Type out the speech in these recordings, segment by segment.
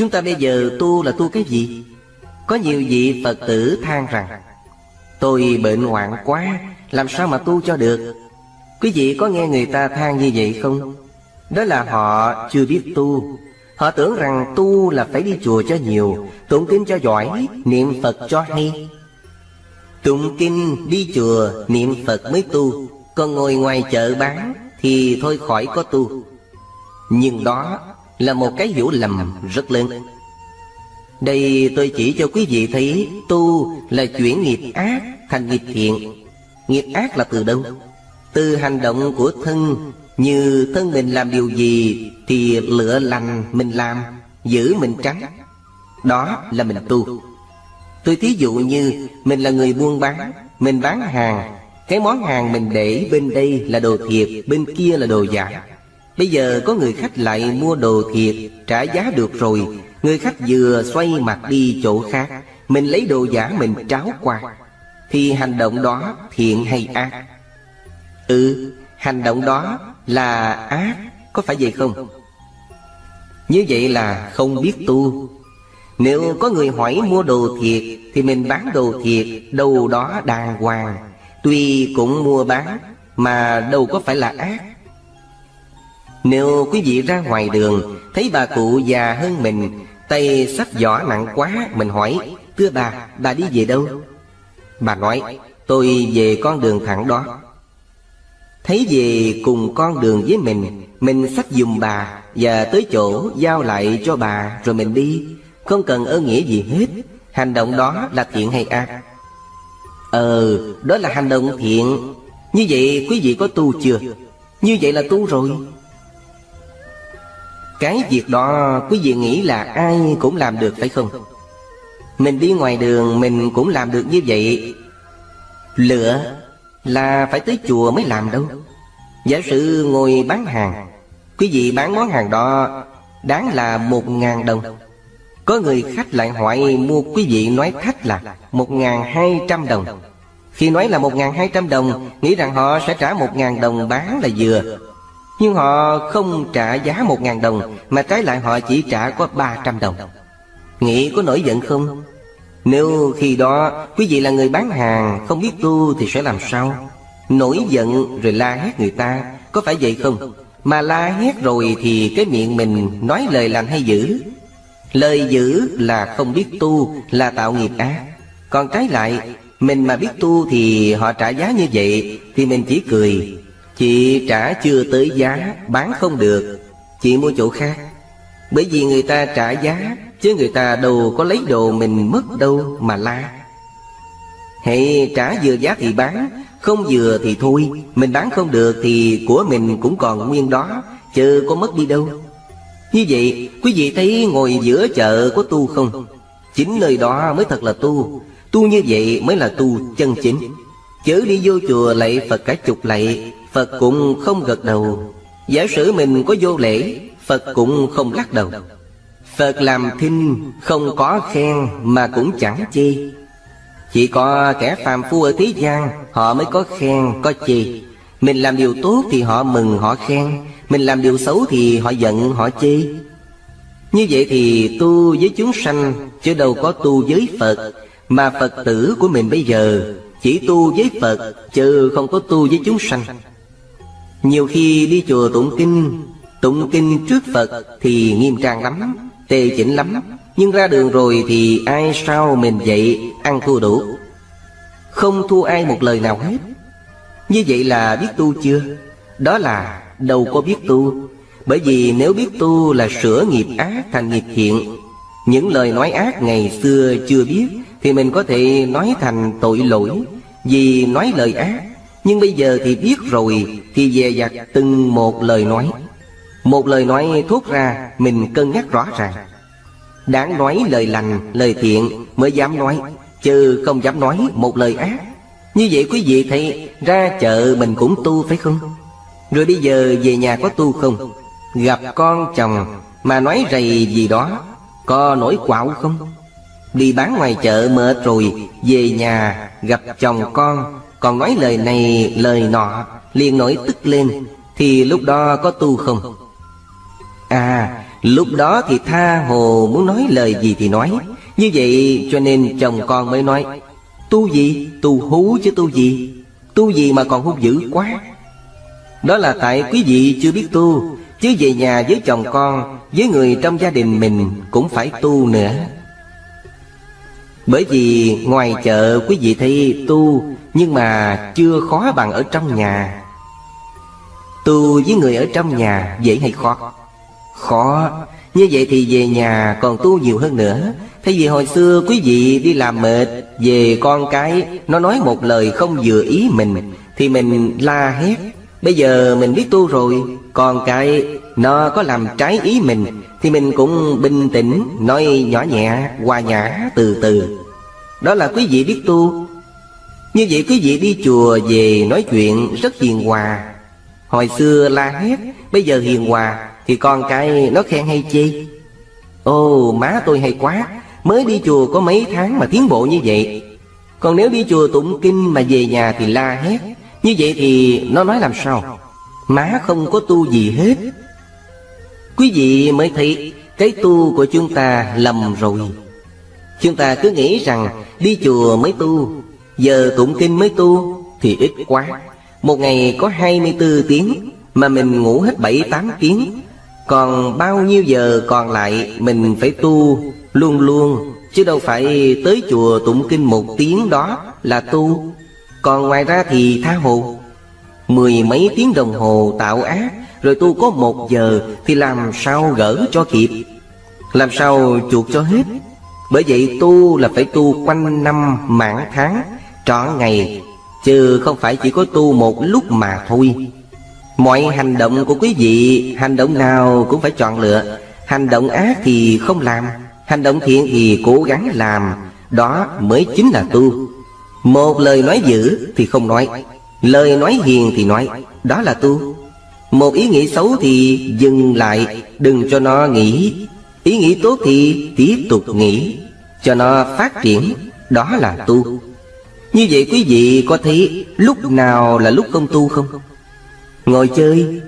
Chúng ta bây giờ tu là tu cái gì? Có nhiều vị Phật tử than rằng, Tôi bệnh hoạn quá, Làm sao mà tu cho được? Quý vị có nghe người ta than như vậy không? Đó là họ chưa biết tu. Họ tưởng rằng tu là phải đi chùa cho nhiều, Tụng kinh cho giỏi, Niệm Phật cho hay. Tụng kinh, đi chùa, Niệm Phật mới tu. Còn ngồi ngoài chợ bán Thì thôi khỏi có tu. Nhưng đó là một cái hiểu lầm rất lớn. Đây tôi chỉ cho quý vị thấy Tu là chuyển nghiệp ác thành nghiệp thiện. Nghiệp ác là từ đâu? Từ hành động của thân. Như thân mình làm điều gì Thì lựa lành mình làm, Giữ mình tránh Đó là mình tu. Tôi thí dụ như Mình là người buôn bán, Mình bán hàng. Cái món hàng mình để bên đây là đồ thiệt, Bên kia là đồ giả. Bây giờ có người khách lại mua đồ thiệt, Trả giá được rồi. Người khách vừa xoay mặt đi chỗ khác, Mình lấy đồ giả mình tráo qua. Thì hành động đó thiện hay ác? Ừ Hành động đó là ác, Có phải vậy không? Như vậy là không biết tu. Nếu có người hỏi mua đồ thiệt, Thì mình bán đồ thiệt, Đâu đó đàng hoàng. Tuy cũng mua bán, Mà đâu có phải là ác nếu quý vị ra ngoài đường Thấy bà cụ già hơn mình Tay sách giỏ nặng quá Mình hỏi Thưa bà, bà đi về đâu? Bà nói Tôi về con đường thẳng đó. Thấy về cùng con đường với mình Mình sách dùm bà Và tới chỗ giao lại cho bà Rồi mình đi. Không cần ơn nghĩa gì hết Hành động đó là thiện hay ác? Ờ, đó là hành động thiện. Như vậy quý vị có tu chưa? Như vậy là tu rồi cái việc đó, quý vị nghĩ là ai cũng làm được, phải không? Mình đi ngoài đường, mình cũng làm được như vậy. Lựa là phải tới chùa mới làm đâu. Giả sử ngồi bán hàng, Quý vị bán món hàng đó, Đáng là một ngàn đồng. Có người khách lại hỏi mua quý vị nói khách là một ngàn hai trăm đồng. Khi nói là một ngàn hai trăm đồng, Nghĩ rằng họ sẽ trả một ngàn đồng bán là vừa nhưng họ không trả giá một ngàn đồng, Mà trái lại họ chỉ trả có ba trăm đồng Nghĩ có nổi giận không? Nếu khi đó quý vị là người bán hàng, Không biết tu thì sẽ làm sao? Nổi giận rồi la hét người ta, Có phải vậy không? Mà la hét rồi thì cái miệng mình nói lời lành hay dữ Lời dữ là không biết tu, Là tạo nghiệp ác Còn trái lại, Mình mà biết tu thì họ trả giá như vậy, Thì mình chỉ cười Chị trả chưa tới giá, Bán không được. Chị mua chỗ khác. Bởi vì người ta trả giá, Chứ người ta đâu có lấy đồ mình mất đâu mà la. Hãy trả vừa giá thì bán, Không vừa thì thôi. Mình bán không được thì của mình cũng còn nguyên đó, Chứ có mất đi đâu. Như vậy, quý vị thấy ngồi giữa chợ có tu không? Chính nơi đó mới thật là tu. Tu như vậy mới là tu chân chính. Chớ đi vô chùa lạy Phật cả chục lạy Phật cũng không gật đầu. Giả sử mình có vô lễ, Phật cũng không lắc đầu. Phật làm thinh, không có khen mà cũng chẳng chê. Chỉ có kẻ phàm phu ở thế gian, Họ mới có khen, có chê. Mình làm điều tốt thì họ mừng, họ khen. Mình làm điều xấu thì họ giận, họ chê. Như vậy thì tu với chúng sanh, Chứ đâu có tu với Phật. Mà Phật tử của mình bây giờ, Chỉ tu với Phật, Chứ không có tu với chúng sanh nhiều khi đi chùa tụng kinh Tụng kinh trước Phật thì nghiêm trang lắm Tề chỉnh lắm. Nhưng ra đường rồi thì ai sao mình vậy Ăn thua đủ? Không thua ai một lời nào hết. Như vậy là biết tu chưa? Đó là đâu có biết tu. Bởi vì nếu biết tu là sửa nghiệp ác thành nghiệp thiện. Những lời nói ác ngày xưa chưa biết Thì mình có thể nói thành tội lỗi. Vì nói lời ác nhưng bây giờ thì biết rồi Thì dè dặt từng một lời nói. Một lời nói thốt ra Mình cân nhắc rõ ràng. Đáng nói lời lành, lời thiện Mới dám nói Chứ không dám nói một lời ác. Như vậy quý vị thấy Ra chợ mình cũng tu phải không? Rồi bây giờ về nhà có tu không? Gặp con chồng Mà nói rầy gì đó Có nổi quạo không? Đi bán ngoài chợ mệt rồi Về nhà gặp chồng con còn nói lời này, lời nọ, liền nổi tức lên, Thì lúc đó có tu không? À Lúc đó thì tha hồ muốn nói lời gì thì nói Như vậy cho nên chồng con mới nói, Tu gì? Tu hú chứ tu gì? Tu gì mà còn hung dữ quá Đó là tại quý vị chưa biết tu, Chứ về nhà với chồng con, Với người trong gia đình mình Cũng phải tu nữa bởi vì ngoài chợ quý vị thấy tu, Nhưng mà chưa khó bằng ở trong nhà. Tu với người ở trong nhà dễ hay khó? Khó. Như vậy thì về nhà còn tu nhiều hơn nữa. Thay vì hồi xưa quý vị đi làm mệt, Về con cái, Nó nói một lời không vừa ý mình, Thì mình la hét, Bây giờ mình biết tu rồi Còn cái nó có làm trái ý mình Thì mình cũng bình tĩnh Nói nhỏ nhẹ, hòa nhã, từ từ. Đó là quý vị biết tu. Như vậy quý vị đi chùa về nói chuyện rất hiền hòa. Hồi xưa la hét Bây giờ hiền hòa Thì con cái nó khen hay chi? Ô má tôi hay quá Mới đi chùa có mấy tháng mà tiến bộ như vậy. Còn nếu đi chùa tụng kinh mà về nhà thì la hét Như vậy thì nó nói làm sao? Má không có tu gì hết. Quý vị mới thấy Cái tu của chúng ta lầm rồi. Chúng ta cứ nghĩ rằng Đi chùa mới tu, Giờ tụng kinh mới tu Thì ít quá. Một ngày có 24 tiếng Mà mình ngủ hết 7-8 tiếng. Còn bao nhiêu giờ còn lại Mình phải tu Luôn luôn, Chứ đâu phải tới chùa tụng kinh một tiếng đó là tu. Còn ngoài ra thì tha hồ, Mười mấy tiếng đồng hồ tạo ác rồi tu có một giờ Thì làm sao gỡ cho kịp? Làm sao chuộc cho hết? Bởi vậy tu là phải tu quanh năm mãn tháng, Trọn ngày, Chứ không phải chỉ có tu một lúc mà thôi. Mọi hành động của quý vị, Hành động nào cũng phải chọn lựa. Hành động ác thì không làm, Hành động thiện thì cố gắng làm. Đó mới chính là tu. Một lời nói dữ thì không nói, Lời nói hiền thì nói, Đó là tu. Một ý nghĩ xấu thì dừng lại Đừng cho nó nghĩ. Ý nghĩ tốt thì tiếp tục nghĩ Cho nó phát triển Đó là tu. Như vậy quý vị có thấy Lúc nào là lúc không tu không? Ngồi chơi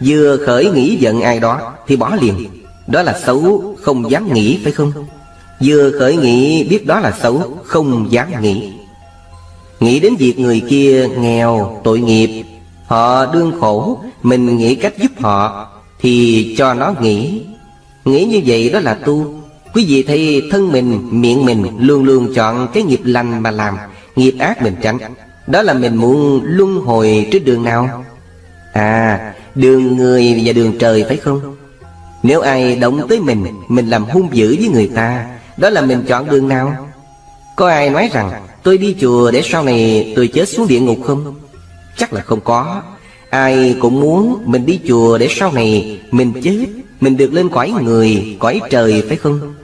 Vừa khởi nghĩ giận ai đó Thì bỏ liền. Đó là xấu Không dám nghĩ phải không? Vừa khởi nghĩ biết đó là xấu Không dám nghĩ. Nghĩ đến việc người kia nghèo, tội nghiệp Họ đương khổ Mình nghĩ cách giúp họ Thì cho nó nghĩ. Nghĩ như vậy đó là tu. Quý vị thấy thân mình, miệng mình Luôn luôn chọn cái nghiệp lành mà làm Nghiệp ác mình tránh. Đó là mình muốn luân hồi trên đường nào? À Đường người và đường trời phải không? Nếu ai động tới mình Mình làm hung dữ với người ta Đó là mình chọn đường nào? Có ai nói rằng Tôi đi chùa để sau này tôi chết xuống địa ngục không? Chắc là không có. Ai cũng muốn mình đi chùa để sau này mình chết Mình được lên cõi người, cõi trời phải không?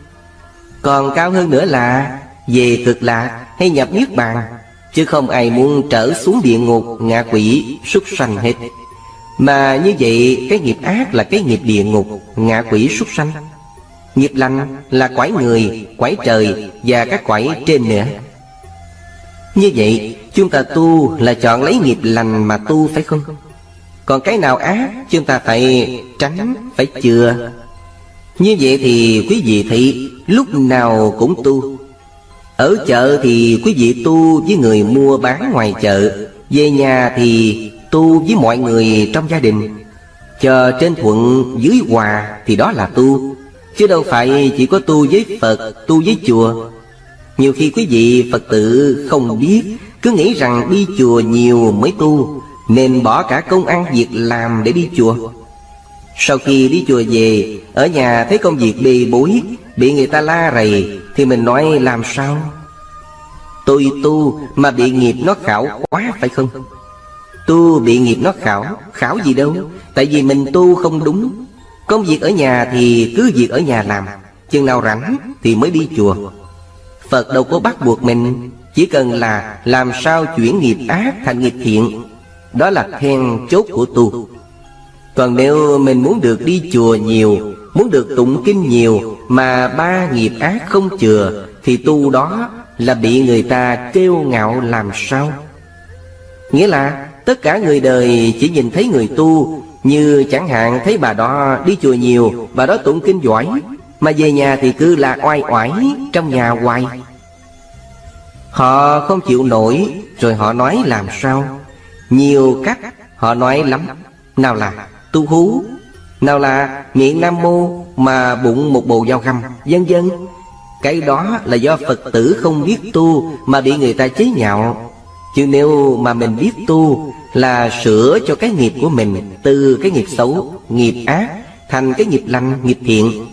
Còn cao hơn nữa là về cực lạc hay nhập niết bàn Chứ không ai muốn trở xuống địa ngục, ngạ quỷ, súc sanh hết. Mà như vậy cái nghiệp ác là cái nghiệp địa ngục, ngạ quỷ, súc sanh. Nghiệp lành là quái người, quái trời và các quái trên nữa. Như vậy chúng ta tu là chọn lấy nghiệp lành mà tu phải không? Còn cái nào ác chúng ta phải tránh, phải chừa. Như vậy thì quý vị thị lúc nào cũng tu. Ở chợ thì quý vị tu với người mua bán ngoài chợ. Về nhà thì tu với mọi người trong gia đình. Chờ trên thuận dưới hòa thì đó là tu. Chứ đâu phải chỉ có tu với Phật, tu với chùa. Nhiều khi quý vị Phật tử không biết cứ nghĩ rằng đi chùa nhiều mới tu, Nên bỏ cả công ăn việc làm để đi chùa. Sau khi đi chùa về, Ở nhà thấy công việc bề bối, Bị người ta la rầy, Thì mình nói, làm sao? Tôi tu mà bị nghiệp nó khảo quá phải không? Tu bị nghiệp nó khảo Khảo gì đâu, Tại vì mình tu không đúng. Công việc ở nhà thì cứ việc ở nhà làm, Chừng nào rảnh thì mới đi chùa. Phật đâu có bắt buộc mình. Chỉ cần là làm sao chuyển nghiệp ác thành nghiệp thiện, Đó là then chốt của tu. Còn nếu mình muốn được đi chùa nhiều, Muốn được tụng kinh nhiều Mà ba nghiệp ác không chừa, Thì tu đó là bị người ta kêu ngạo làm sao? Nghĩa là tất cả người đời chỉ nhìn thấy người tu Như chẳng hạn thấy bà đó đi chùa nhiều, Bà đó tụng kinh giỏi, Mà về nhà thì cứ là oai oải Trong nhà hoài. Họ không chịu nổi Rồi họ nói làm sao? Nhiều cách họ nói lắm. Nào là tu hú Nào là miệng nam mô Mà bụng một bồ dao găm Dân dân Cái đó là do Phật tử không biết tu Mà bị người ta chế nhạo. Chứ nếu mà mình biết tu Là sửa cho cái nghiệp của mình Từ cái nghiệp xấu, nghiệp ác Thành cái nghiệp lành, nghiệp thiện.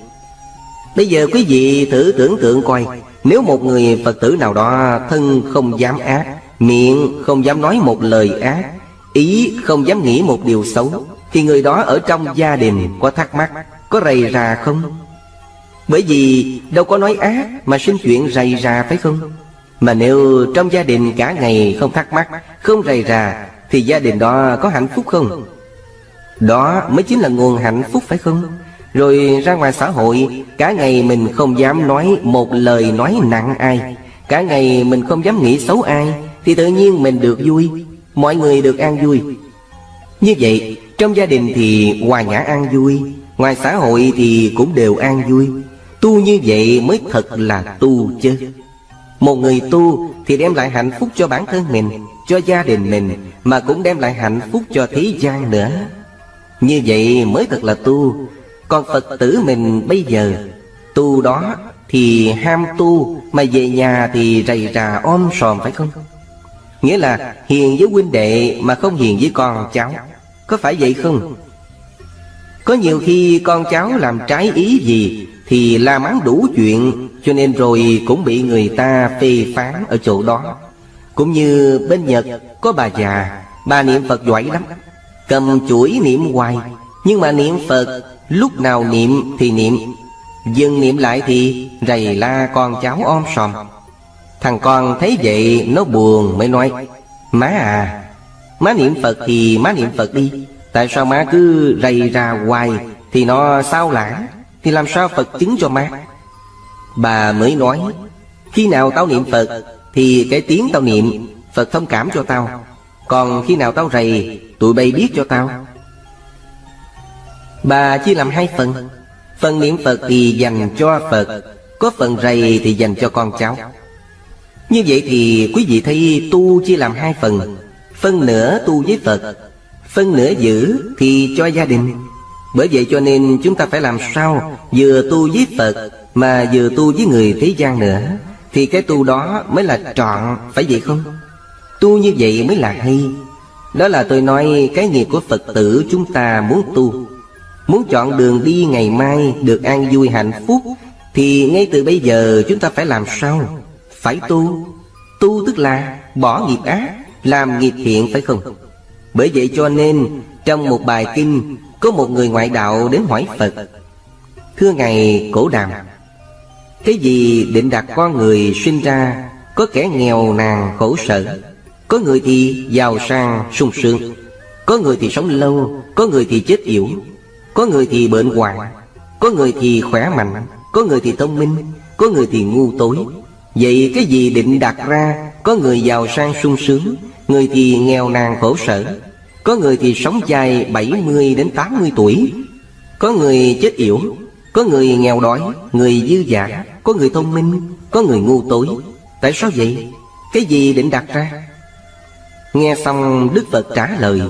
Bây giờ quý vị thử tưởng tượng coi nếu một người Phật tử nào đó Thân không dám ác, Miệng không dám nói một lời ác, Ý không dám nghĩ một điều xấu, Thì người đó ở trong gia đình có thắc mắc, Có rầy rà không? Bởi vì đâu có nói ác Mà sinh chuyện rầy rà phải không? Mà nếu trong gia đình cả ngày không thắc mắc, Không rầy rà, Thì gia đình đó có hạnh phúc không? Đó mới chính là nguồn hạnh phúc phải không? Rồi ra ngoài xã hội, Cả ngày mình không dám nói một lời nói nặng ai. Cả ngày mình không dám nghĩ xấu ai, Thì tự nhiên mình được vui. Mọi người được an vui. Như vậy, trong gia đình thì hòa nhã an vui, Ngoài xã hội thì cũng đều an vui. Tu như vậy mới thật là tu chứ. Một người tu thì đem lại hạnh phúc cho bản thân mình, Cho gia đình mình, Mà cũng đem lại hạnh phúc cho thế gian nữa. Như vậy mới thật là tu còn Phật tử mình bây giờ Tu đó thì ham tu, Mà về nhà thì rầy rà om sòm, phải không? Nghĩa là hiền với huynh đệ Mà không hiền với con cháu. Có phải vậy không? Có nhiều khi con cháu làm trái ý gì Thì la mắng đủ chuyện, Cho nên rồi cũng bị người ta phê phán ở chỗ đó. Cũng như bên Nhật có bà già, Bà niệm Phật giỏi lắm, Cầm chuỗi niệm hoài. Nhưng mà niệm Phật, Lúc nào niệm thì niệm. Dừng niệm lại thì rầy la con cháu om sòm. Thằng con thấy vậy, nó buồn mới nói, Má à Má niệm Phật thì má niệm Phật đi. Tại sao má cứ rầy ra hoài Thì nó sao lãng Thì làm sao Phật chứng cho má? Bà mới nói, Khi nào tao niệm Phật Thì cái tiếng tao niệm, Phật thông cảm cho tao. Còn khi nào tao rầy, Tụi bay biết cho tao. Bà chia làm hai phần. Phần niệm Phật thì dành cho Phật, Có phần rầy thì dành cho con cháu. Như vậy thì quý vị thấy tu chia làm hai phần Phân nửa tu với Phật Phân nửa giữ thì cho gia đình. Bởi vậy cho nên chúng ta phải làm sao Vừa tu với Phật Mà vừa tu với người thế gian nữa, Thì cái tu đó mới là trọn, Phải vậy không? Tu như vậy mới là hay. Đó là tôi nói cái nghiệp của Phật tử chúng ta muốn tu. Muốn chọn đường đi ngày mai được an vui hạnh phúc, Thì ngay từ bây giờ chúng ta phải làm sao? Phải tu Tu tức là bỏ nghiệp ác, Làm nghiệp thiện phải không? Bởi vậy cho nên, Trong một bài kinh, Có một người ngoại đạo đến hỏi Phật, Thưa Ngài Cổ Đàm Cái gì định đặt con người sinh ra, Có kẻ nghèo nàn khổ sở, Có người thì giàu sang sung sướng, Có người thì sống lâu, Có người thì chết yểu có người thì bệnh hoạn, Có người thì khỏe mạnh, Có người thì thông minh, Có người thì ngu tối Vậy cái gì định đặt ra, Có người giàu sang sung sướng, Người thì nghèo nàn khổ sở, Có người thì sống dài 70 đến 80 tuổi Có người chết yểu, Có người nghèo đói, Người dư giả Có người thông minh, Có người ngu tối Tại sao vậy? Cái gì định đặt ra? Nghe xong Đức Phật trả lời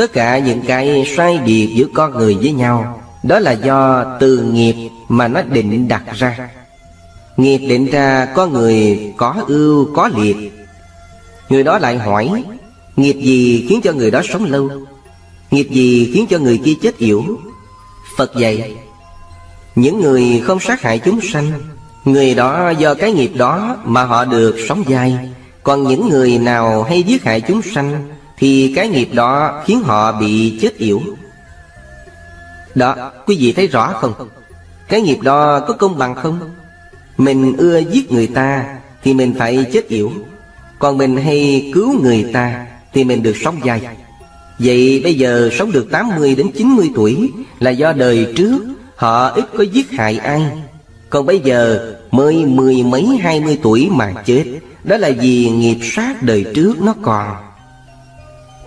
Tất cả những cái sai biệt giữa con người với nhau, Đó là do từ nghiệp mà nó định đặt ra. Nghiệp định ra có người có ưu, có liệt. Người đó lại hỏi, Nghiệp gì khiến cho người đó sống lâu? Nghiệp gì khiến cho người kia chết yểu? Phật dạy, Những người không sát hại chúng sanh, Người đó do cái nghiệp đó mà họ được sống dài Còn những người nào hay giết hại chúng sanh thì cái nghiệp đó khiến họ bị chết yểu. Đó, quý vị thấy rõ không? Cái nghiệp đó có công bằng không? Mình ưa giết người ta Thì mình phải chết yểu. Còn mình hay cứu người ta Thì mình được sống dài Vậy bây giờ sống được 80 đến 90 tuổi Là do đời trước Họ ít có giết hại ai. Còn bây giờ mới mười mấy hai mươi tuổi mà chết Đó là vì nghiệp sát đời trước nó còn.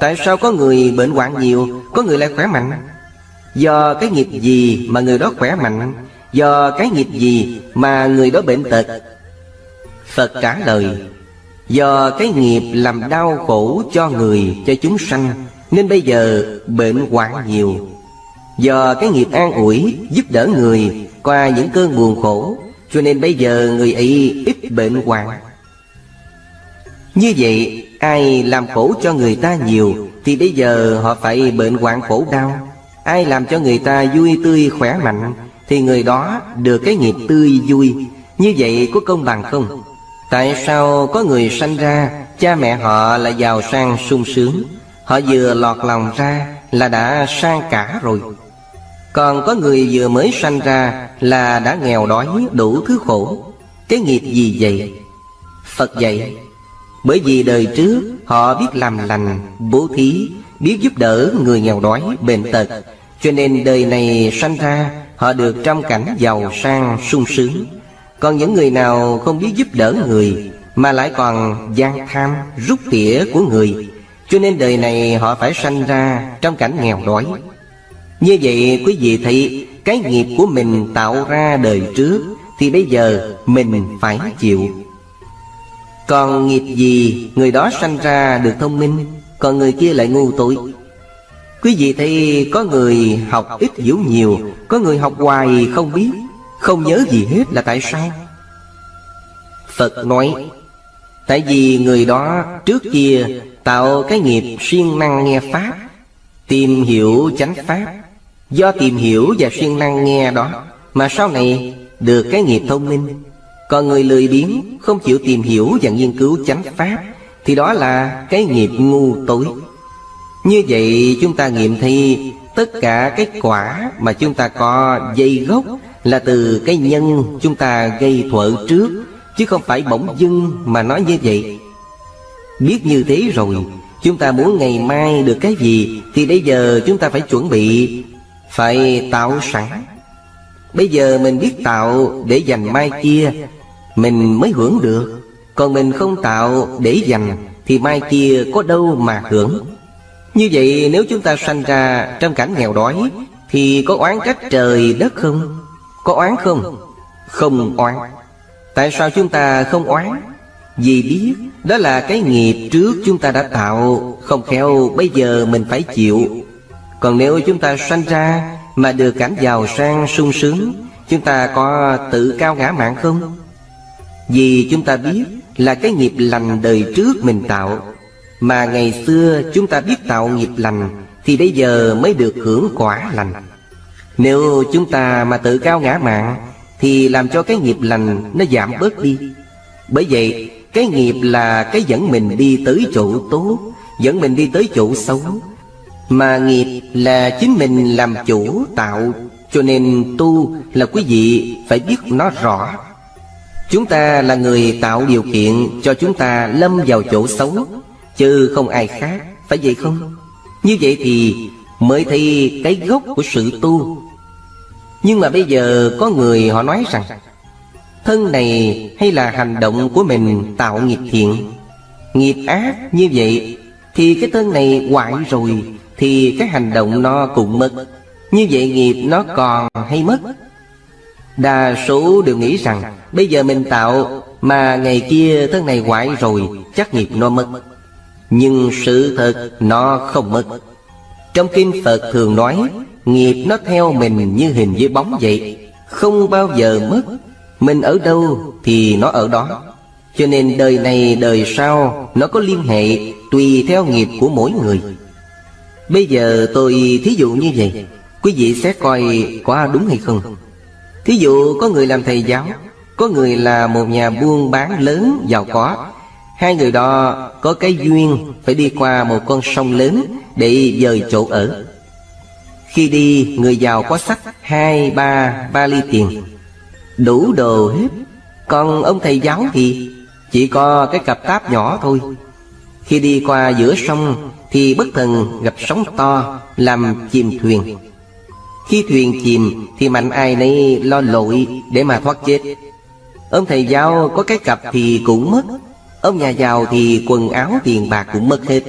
Tại sao có người bệnh hoạn nhiều Có người lại khỏe mạnh? Do cái nghiệp gì mà người đó khỏe mạnh? Do cái nghiệp gì mà người đó bệnh tật? Phật trả lời Do cái nghiệp làm đau khổ cho người, cho chúng sanh Nên bây giờ bệnh hoạn nhiều. Do cái nghiệp an ủi, giúp đỡ người Qua những cơn buồn khổ Cho nên bây giờ người ấy ít bệnh hoạn. Như vậy ai làm khổ cho người ta nhiều, Thì bây giờ họ phải bệnh hoạn khổ đau. Ai làm cho người ta vui tươi khỏe mạnh, Thì người đó được cái nghiệp tươi vui. Như vậy có công bằng không? Tại sao có người sanh ra, Cha mẹ họ là giàu sang sung sướng? Họ vừa lọt lòng ra là đã sang cả rồi. Còn có người vừa mới sanh ra là đã nghèo đói đủ thứ khổ. Cái nghiệp gì vậy? Phật dạy bởi vì đời trước họ biết làm lành, bố thí Biết giúp đỡ người nghèo đói, bệnh tật. Cho nên đời này sanh ra Họ được trong cảnh giàu sang sung sướng. Còn những người nào không biết giúp đỡ người Mà lại còn gian tham, rút tỉa của người Cho nên đời này họ phải sanh ra trong cảnh nghèo đói. Như vậy quý vị thấy Cái nghiệp của mình tạo ra đời trước Thì bây giờ mình phải chịu. Còn nghiệp gì, người đó sanh ra được thông minh, Còn người kia lại ngu tội Quý vị thấy có người học ít hiểu nhiều, Có người học hoài không biết, không nhớ gì hết là tại sao? Phật nói, Tại vì người đó trước kia Tạo cái nghiệp siêng năng nghe Pháp, Tìm hiểu chánh Pháp. Do tìm hiểu và siêng năng nghe đó, Mà sau này được cái nghiệp thông minh còn người lười biếng, Không chịu tìm hiểu và nghiên cứu chánh Pháp, Thì đó là cái nghiệp ngu tối. Như vậy, chúng ta nghiệm thi Tất cả cái quả mà chúng ta có dây gốc là từ cái nhân chúng ta gây thuở trước, Chứ không phải bỗng dưng mà nói như vậy. Biết như thế rồi, Chúng ta muốn ngày mai được cái gì Thì bây giờ chúng ta phải chuẩn bị, Phải tạo sẵn. Bây giờ mình biết tạo để dành mai kia mình mới hưởng được, Còn mình không tạo để dành Thì mai kia có đâu mà hưởng Như vậy nếu chúng ta sanh ra trong cảnh nghèo đói Thì có oán trách trời đất không? Có oán không? Không oán Tại sao chúng ta không oán? Vì biết đó là cái nghiệp trước chúng ta đã tạo, Không khéo bây giờ mình phải chịu Còn nếu chúng ta sanh ra Mà được cảnh giàu sang sung sướng, Chúng ta có tự cao ngã mạng không? Vì chúng ta biết là cái nghiệp lành đời trước mình tạo. Mà ngày xưa chúng ta biết tạo nghiệp lành, Thì bây giờ mới được hưởng quả lành. Nếu chúng ta mà tự cao ngã mạng, Thì làm cho cái nghiệp lành nó giảm bớt đi. Bởi vậy, cái nghiệp là cái dẫn mình đi tới chỗ tốt, Dẫn mình đi tới chỗ xấu. Mà nghiệp là chính mình làm chủ, tạo. Cho nên tu là quý vị phải biết nó rõ. Chúng ta là người tạo điều kiện cho chúng ta lâm vào chỗ xấu Chứ không ai khác, phải vậy không? Như vậy thì mới thấy cái gốc của sự tu. Nhưng mà bây giờ có người họ nói rằng Thân này hay là hành động của mình tạo nghiệp thiện? Nghiệp ác như vậy Thì cái thân này hoại rồi Thì cái hành động nó cũng mất. Như vậy nghiệp nó còn hay mất? Đa số đều nghĩ rằng, Bây giờ mình tạo Mà ngày kia thân này hoại rồi, Chắc nghiệp nó mất. Nhưng sự thật nó không mất. Trong kinh Phật thường nói, Nghiệp nó theo mình như hình với bóng vậy, Không bao giờ mất. Mình ở đâu thì nó ở đó. Cho nên đời này, đời sau, Nó có liên hệ tùy theo nghiệp của mỗi người. Bây giờ tôi thí dụ như vậy, Quý vị sẽ coi có đúng hay không? Thí dụ có người làm thầy giáo, Có người là một nhà buôn bán lớn, giàu có. Hai người đó có cái duyên Phải đi qua một con sông lớn Để dời chỗ ở. Khi đi, người giàu có sách Hai, ba ba ly tiền. Đủ đồ hết. Còn ông thầy giáo thì Chỉ có cái cặp táp nhỏ thôi. Khi đi qua giữa sông Thì bất thần gặp sóng to Làm chìm thuyền. Khi thuyền chìm Thì mạnh ai nấy lo lội Để mà thoát chết. Ông thầy giáo có cái cặp thì cũng mất, Ông nhà giàu thì quần áo tiền bạc cũng mất hết.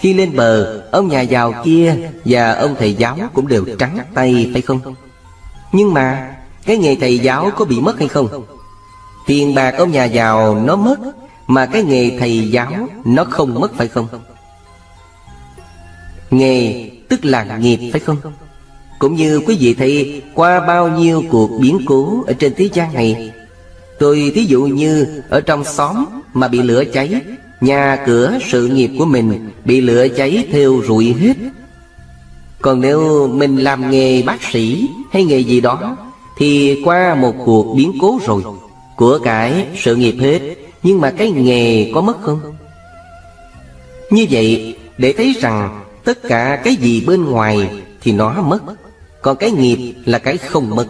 Khi lên bờ, Ông nhà giàu kia Và ông thầy giáo cũng đều trắng tay, phải không? Nhưng mà, Cái nghề thầy giáo có bị mất hay không? Tiền bạc ông nhà giàu nó mất, Mà cái nghề thầy giáo Nó không mất, phải không? Nghề tức là nghiệp, phải không? Cũng như quý vị thấy, Qua bao nhiêu cuộc biến cố Ở trên thế gian này, Tôi thí dụ như Ở trong xóm mà bị lửa cháy, Nhà cửa sự nghiệp của mình Bị lửa cháy theo rụi hết. Còn nếu mình làm nghề bác sĩ Hay nghề gì đó, Thì qua một cuộc biến cố rồi, Của cải sự nghiệp hết. Nhưng mà cái nghề có mất không? Như vậy, để thấy rằng Tất cả cái gì bên ngoài Thì nó mất. Còn cái nghiệp là cái không mất.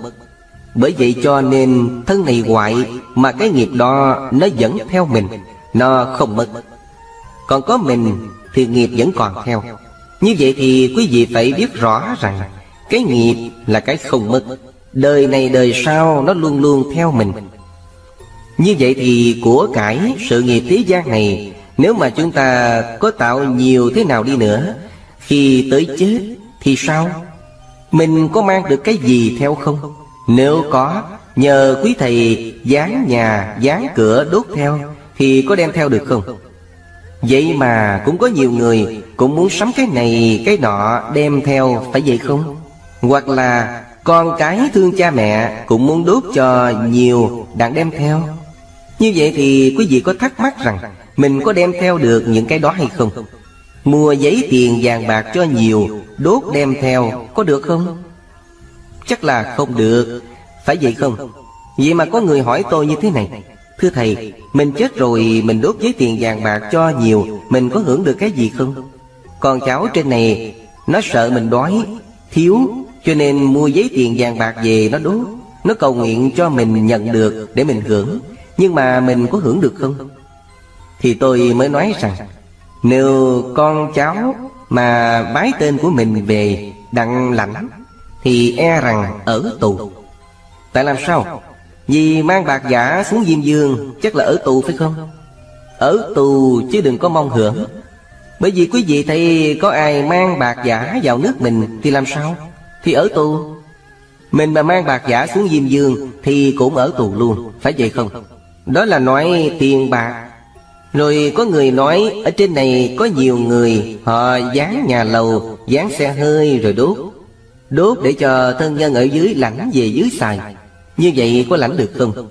Bởi vậy cho nên thân này hoại Mà cái nghiệp đó nó vẫn theo mình, Nó không mất. Còn có mình thì nghiệp vẫn còn theo. Như vậy thì quý vị phải biết rõ rằng Cái nghiệp là cái không mất. Đời này đời sau nó luôn luôn theo mình. Như vậy thì của cải sự nghiệp thế gian này, Nếu mà chúng ta có tạo nhiều thế nào đi nữa, Khi tới chết thì sao? Mình có mang được cái gì theo không? Nếu có Nhờ quý thầy dán nhà, dán cửa đốt theo Thì có đem theo được không? Vậy mà cũng có nhiều người Cũng muốn sắm cái này cái nọ đem theo Phải vậy không? Hoặc là con cái thương cha mẹ Cũng muốn đốt cho nhiều đặng đem theo Như vậy thì quý vị có thắc mắc rằng Mình có đem theo được những cái đó hay không? Mua giấy tiền vàng bạc cho nhiều Đốt đem theo có được không? Chắc là không được Phải vậy không? Vậy mà có người hỏi tôi như thế này Thưa Thầy, mình chết rồi mình đốt giấy tiền vàng bạc cho nhiều Mình có hưởng được cái gì không? Còn cháu trên này Nó sợ mình đói, thiếu Cho nên mua giấy tiền vàng bạc về nó đốt Nó cầu nguyện cho mình nhận được để mình hưởng Nhưng mà mình có hưởng được không? Thì tôi mới nói rằng nếu con cháu mà bái tên của mình về đặng lãnh Thì e rằng ở tù. Tại làm sao? Vì mang bạc giả xuống Diêm Dương, Chắc là ở tù phải không? Ở tù chứ đừng có mong hưởng. Bởi vì quý vị thấy có ai mang bạc giả vào nước mình Thì làm sao? Thì ở tù. Mình mà mang bạc giả xuống Diêm Dương Thì cũng ở tù luôn, Phải vậy không? Đó là nói tiền bạc rồi có người nói, Ở trên này có nhiều người, Họ dán nhà lầu, Dán xe hơi rồi đốt. Đốt để cho thân nhân ở dưới lãnh về dưới xài. Như vậy có lãnh được không?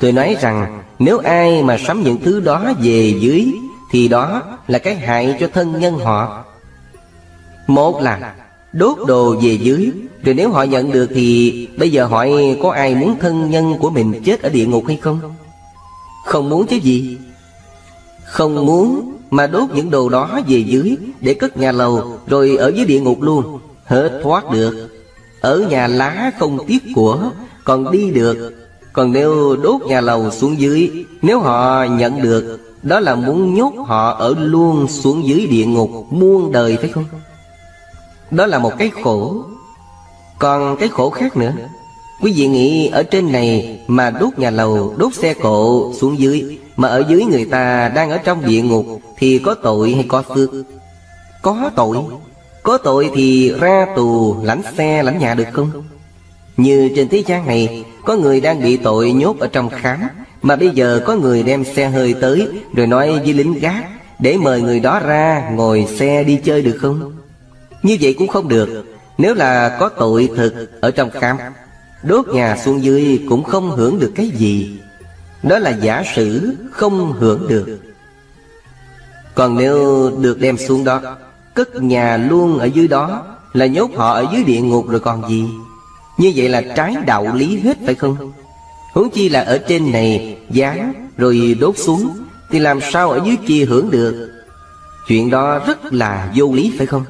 Tôi nói rằng, nếu ai mà sắm những thứ đó về dưới, Thì đó là cái hại cho thân nhân họ. Một là, đốt đồ về dưới. Rồi nếu họ nhận được thì Bây giờ hỏi có ai muốn thân nhân của mình chết ở địa ngục hay không? Không muốn chứ gì. Không muốn mà đốt những đồ đó về dưới Để cất nhà lầu Rồi ở dưới địa ngục luôn. Hết thoát được. Ở nhà lá không tiếc của còn đi được. Còn nếu đốt nhà lầu xuống dưới Nếu họ nhận được Đó là muốn nhốt họ ở luôn xuống dưới địa ngục Muôn đời phải không? Đó là một cái khổ. Còn cái khổ khác nữa. Quý vị nghĩ ở trên này Mà đốt nhà lầu, đốt xe cộ xuống dưới mà ở dưới người ta đang ở trong địa ngục Thì có tội hay có phước? Có tội. Có tội thì ra tù, lãnh xe, lãnh nhà được không? Như trên thế gian này, Có người đang bị tội nhốt ở trong khám, Mà bây giờ có người đem xe hơi tới, Rồi nói với lính gác, Để mời người đó ra, ngồi xe đi chơi được không? Như vậy cũng không được. Nếu là có tội thực ở trong khám, Đốt nhà xuống dưới cũng không hưởng được cái gì. Đó là giả sử không hưởng được. Còn nếu được đem xuống đó, Cất nhà luôn ở dưới đó, Là nhốt họ ở dưới địa ngục rồi còn gì? Như vậy là trái đạo lý hết phải không? Huống chi là ở trên này Dán rồi đốt xuống, Thì làm sao ở dưới kia hưởng được? Chuyện đó rất là vô lý phải không?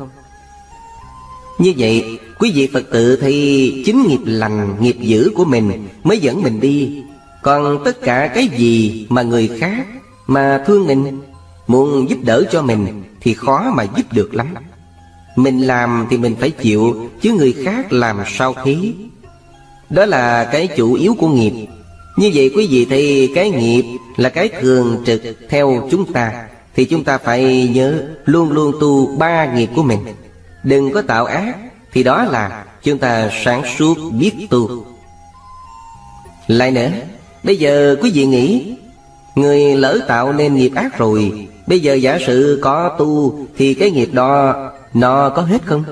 Như vậy, Quý vị Phật tử thì Chính nghiệp lành, nghiệp dữ của mình Mới dẫn mình đi. Còn tất cả cái gì mà người khác Mà thương mình, Muốn giúp đỡ cho mình Thì khó mà giúp được lắm. Mình làm thì mình phải chịu, Chứ người khác làm sao thế Đó là cái chủ yếu của nghiệp. Như vậy quý vị thì cái nghiệp là cái thường trực theo chúng ta, Thì chúng ta phải nhớ Luôn luôn tu ba nghiệp của mình. Đừng có tạo ác, Thì đó là chúng ta sáng suốt biết tu. Lại nữa Bây giờ quý vị nghĩ, Người lỡ tạo nên nghiệp ác rồi, Bây giờ giả sử có tu Thì cái nghiệp đó Nó có hết không?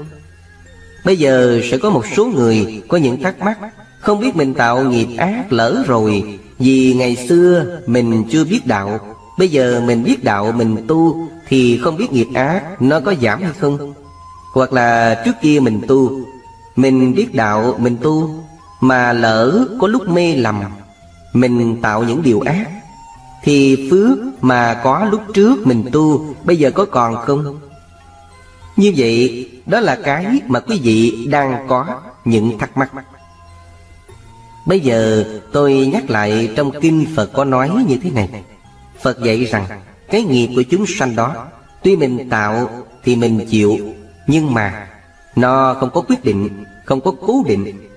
Bây giờ sẽ có một số người Có những thắc mắc, Không biết mình tạo nghiệp ác lỡ rồi, Vì ngày xưa mình chưa biết đạo Bây giờ mình biết đạo, mình tu Thì không biết nghiệp ác Nó có giảm hay không Hoặc là trước kia mình tu, Mình biết đạo, mình tu, Mà lỡ có lúc mê lầm mình tạo những điều ác, Thì phước mà có lúc trước mình tu, Bây giờ có còn không? Như vậy, đó là cái mà quý vị đang có những thắc mắc. Bây giờ tôi nhắc lại trong kinh Phật có nói như thế này. Phật dạy rằng, Cái nghiệp của chúng sanh đó, Tuy mình tạo thì mình chịu, Nhưng mà Nó không có quyết định, Không có cố định.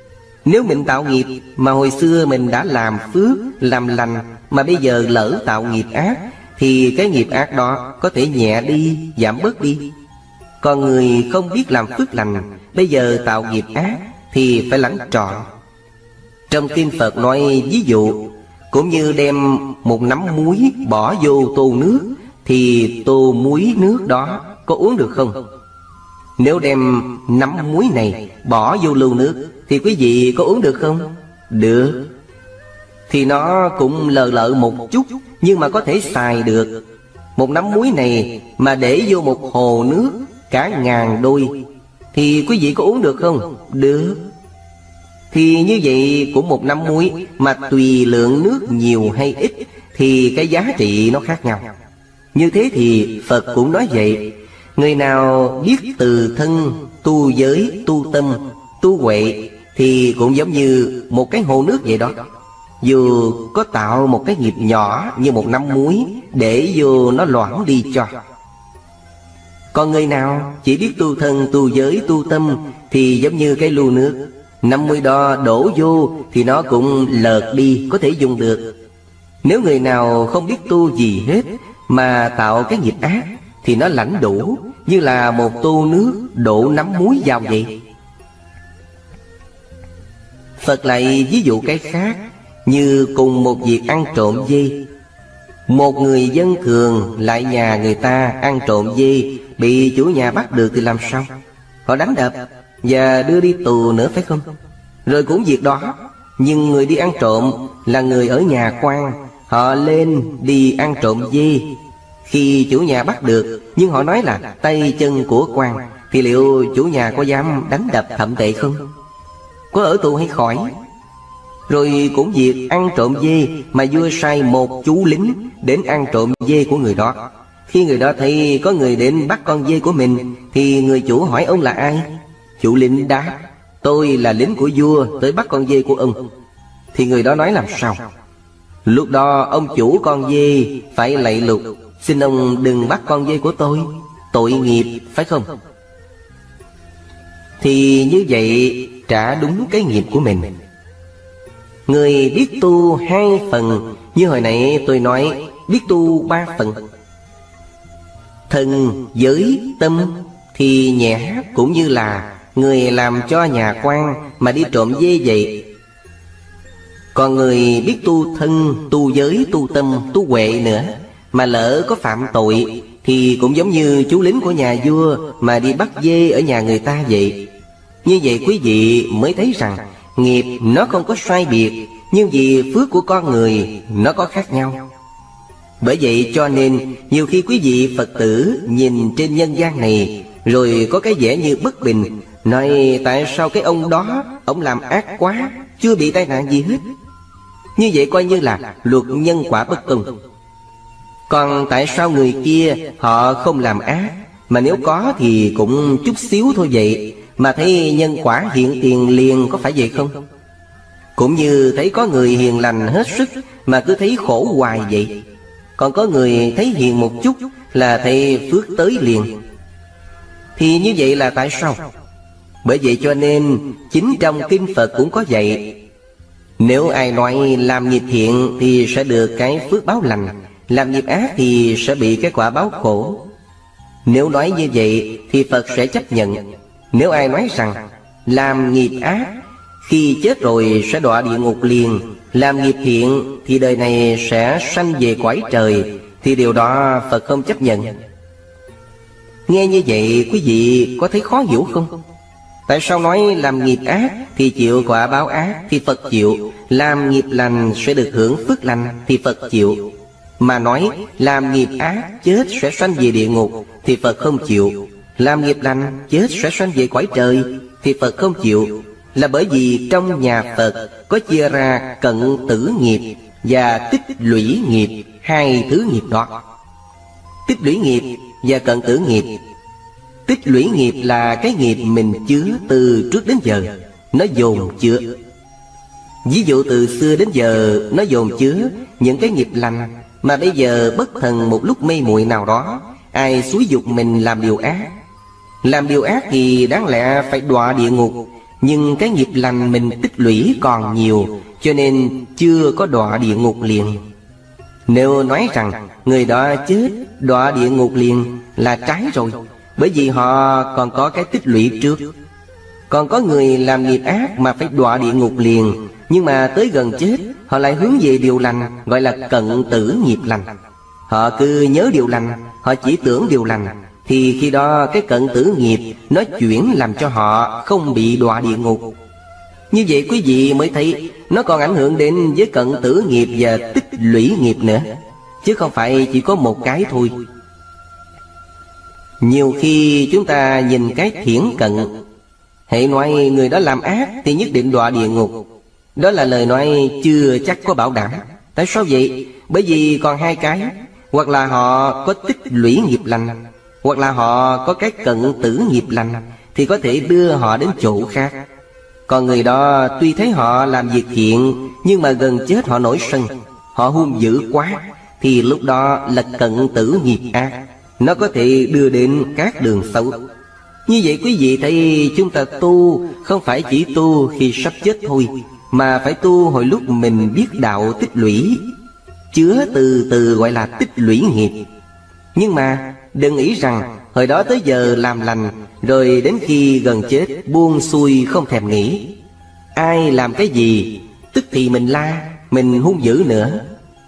Nếu mình tạo nghiệp Mà hồi xưa mình đã làm phước, Làm lành, Mà bây giờ lỡ tạo nghiệp ác, Thì cái nghiệp ác đó Có thể nhẹ đi, Giảm bớt đi Còn người không biết làm phước lành, Bây giờ tạo nghiệp ác, Thì phải lãnh trọn Trong kinh Phật nói ví dụ, cũng như đem một nắm muối bỏ vô tô nước, Thì tô muối nước đó có uống được không? Nếu đem nắm muối này bỏ vô lưu nước, Thì quý vị có uống được không? Được Thì nó cũng lờ lợ một chút, Nhưng mà có thể xài được Một nắm muối này mà để vô một hồ nước, Cả ngàn đôi, Thì quý vị có uống được không? Được thì như vậy cũng một nắm muối Mà tùy lượng nước nhiều hay ít, Thì cái giá trị nó khác nhau Như thế thì Phật cũng nói vậy Người nào biết từ thân Tu giới, tu tâm, tu huệ Thì cũng giống như một cái hồ nước vậy đó. Dù có tạo một cái nghiệp nhỏ như một năm muối Để vô nó loãng đi cho. Còn người nào chỉ biết tu thân, tu giới, tu tâm Thì giống như cái lu nước. 50 đo đổ vô thì nó cũng lợt đi có thể dùng được. Nếu người nào không biết tu gì hết Mà tạo cái nghiệp ác thì nó lãnh đủ Như là một tô nước đổ nắm muối vào vậy. Phật lại ví dụ cái khác, Như cùng một việc ăn trộm dê. Một người dân thường lại nhà người ta ăn trộm dê, Bị chủ nhà bắt được thì làm sao? Họ đánh đập và đưa đi tù nữa phải không? Rồi cũng việc đó, Nhưng người đi ăn trộm Là người ở nhà quan, Họ lên đi ăn trộm dê khi chủ nhà bắt được, Nhưng họ nói là tay chân của quan Thì liệu chủ nhà có dám đánh đập thậm tệ không? Có ở tù hay khỏi? Rồi cũng việc ăn trộm dê Mà vua sai một chú lính Đến ăn trộm dê của người đó. Khi người đó thấy có người đến bắt con dê của mình, Thì người chủ hỏi ông là ai? Chủ lính đáp, Tôi là lính của vua tới bắt con dê của ông. Thì người đó nói làm sao? Lúc đó ông chủ con dê phải lạy lục. Xin ông đừng bắt con dê của tôi. Tội nghiệp phải không? Thì như vậy trả đúng cái nghiệp của mình. Người biết tu hai phần Như hồi nãy tôi nói Biết tu ba phần. Thần, giới, tâm Thì nhẹ cũng như là Người làm cho nhà quan Mà đi trộm dê vậy. Còn người biết tu thân Tu giới, tu tâm, tu huệ nữa mà lỡ có phạm tội, Thì cũng giống như chú lính của nhà vua Mà đi bắt dê ở nhà người ta vậy. Như vậy quý vị mới thấy rằng, Nghiệp nó không có sai biệt, Nhưng vì phước của con người, Nó có khác nhau. Bởi vậy cho nên, nhiều khi quý vị Phật tử nhìn trên nhân gian này, Rồi có cái vẻ như bất bình, Nói tại sao cái ông đó, Ông làm ác quá, Chưa bị tai nạn gì hết. Như vậy coi như là luật nhân quả bất công còn tại sao người kia Họ không làm ác? Mà nếu có thì cũng chút xíu thôi vậy. Mà thấy nhân quả hiện tiền liền Có phải vậy không? Cũng như thấy có người hiền lành hết sức Mà cứ thấy khổ hoài vậy. Còn có người thấy hiền một chút Là thấy phước tới liền. Thì như vậy là tại sao? Bởi vậy cho nên Chính trong Kinh Phật cũng có dạy, Nếu ai nói làm nghiệp thiện Thì sẽ được cái phước báo lành. Làm nghiệp ác thì sẽ bị cái quả báo khổ. Nếu nói như vậy thì Phật sẽ chấp nhận. Nếu ai nói rằng Làm nghiệp ác, Khi chết rồi sẽ đọa địa ngục liền, Làm nghiệp thiện thì đời này sẽ sanh về quái trời, Thì điều đó Phật không chấp nhận. Nghe như vậy, quý vị có thấy khó hiểu không? Tại sao nói làm nghiệp ác thì chịu quả báo ác thì Phật chịu, Làm nghiệp lành sẽ được hưởng phước lành thì Phật chịu? Mà nói, làm nghiệp ác chết sẽ sanh về địa ngục, thì Phật không chịu. Làm nghiệp lành, chết sẽ sanh về cõi trời, thì Phật không chịu. Là bởi vì trong nhà Phật có chia ra cận tử nghiệp và tích lũy nghiệp, hai thứ nghiệp đó. Tích lũy nghiệp và cận tử nghiệp. Tích lũy nghiệp là cái nghiệp mình chứa từ trước đến giờ, Nó dồn chứa. Ví dụ từ xưa đến giờ, Nó dồn chứa những cái nghiệp lành mà bây giờ bất thần một lúc mê muội nào đó, Ai xúi dục mình làm điều ác? Làm điều ác thì đáng lẽ phải đọa địa ngục, Nhưng cái nghiệp lành mình tích lũy còn nhiều, Cho nên chưa có đọa địa ngục liền. Nếu nói rằng người đó chết, đọa địa ngục liền là trái rồi, bởi vì họ còn có cái tích lũy trước. Còn có người làm nghiệp ác mà phải đọa địa ngục liền, Nhưng mà tới gần chết Họ lại hướng về điều lành, Gọi là cận tử nghiệp lành. Họ cứ nhớ điều lành, Họ chỉ tưởng điều lành, Thì khi đó cái cận tử nghiệp Nó chuyển làm cho họ không bị đọa địa ngục. Như vậy quý vị mới thấy, Nó còn ảnh hưởng đến với cận tử nghiệp và tích lũy nghiệp nữa, Chứ không phải chỉ có một cái thôi. Nhiều khi chúng ta nhìn cái thiển cận, Hệ nói người đó làm ác Thì nhất định đọa địa ngục. Đó là lời nói chưa chắc có bảo đảm. Tại sao vậy? Bởi vì còn hai cái. Hoặc là họ có tích lũy nghiệp lành, Hoặc là họ có cái cận tử nghiệp lành, Thì có thể đưa họ đến chỗ khác. Còn người đó tuy thấy họ làm việc thiện, Nhưng mà gần chết họ nổi sân, Họ hung dữ quá, Thì lúc đó là cận tử nghiệp ác. Nó có thể đưa đến các đường xấu. Như vậy quý vị thấy chúng ta tu Không phải chỉ tu khi sắp chết thôi. Mà phải tu hồi lúc mình biết đạo tích lũy, Chứa từ từ gọi là tích lũy nghiệp. Nhưng mà, đừng nghĩ rằng Hồi đó tới giờ làm lành, Rồi đến khi gần chết, buông xuôi không thèm nghĩ. Ai làm cái gì, Tức thì mình la, Mình hung dữ nữa.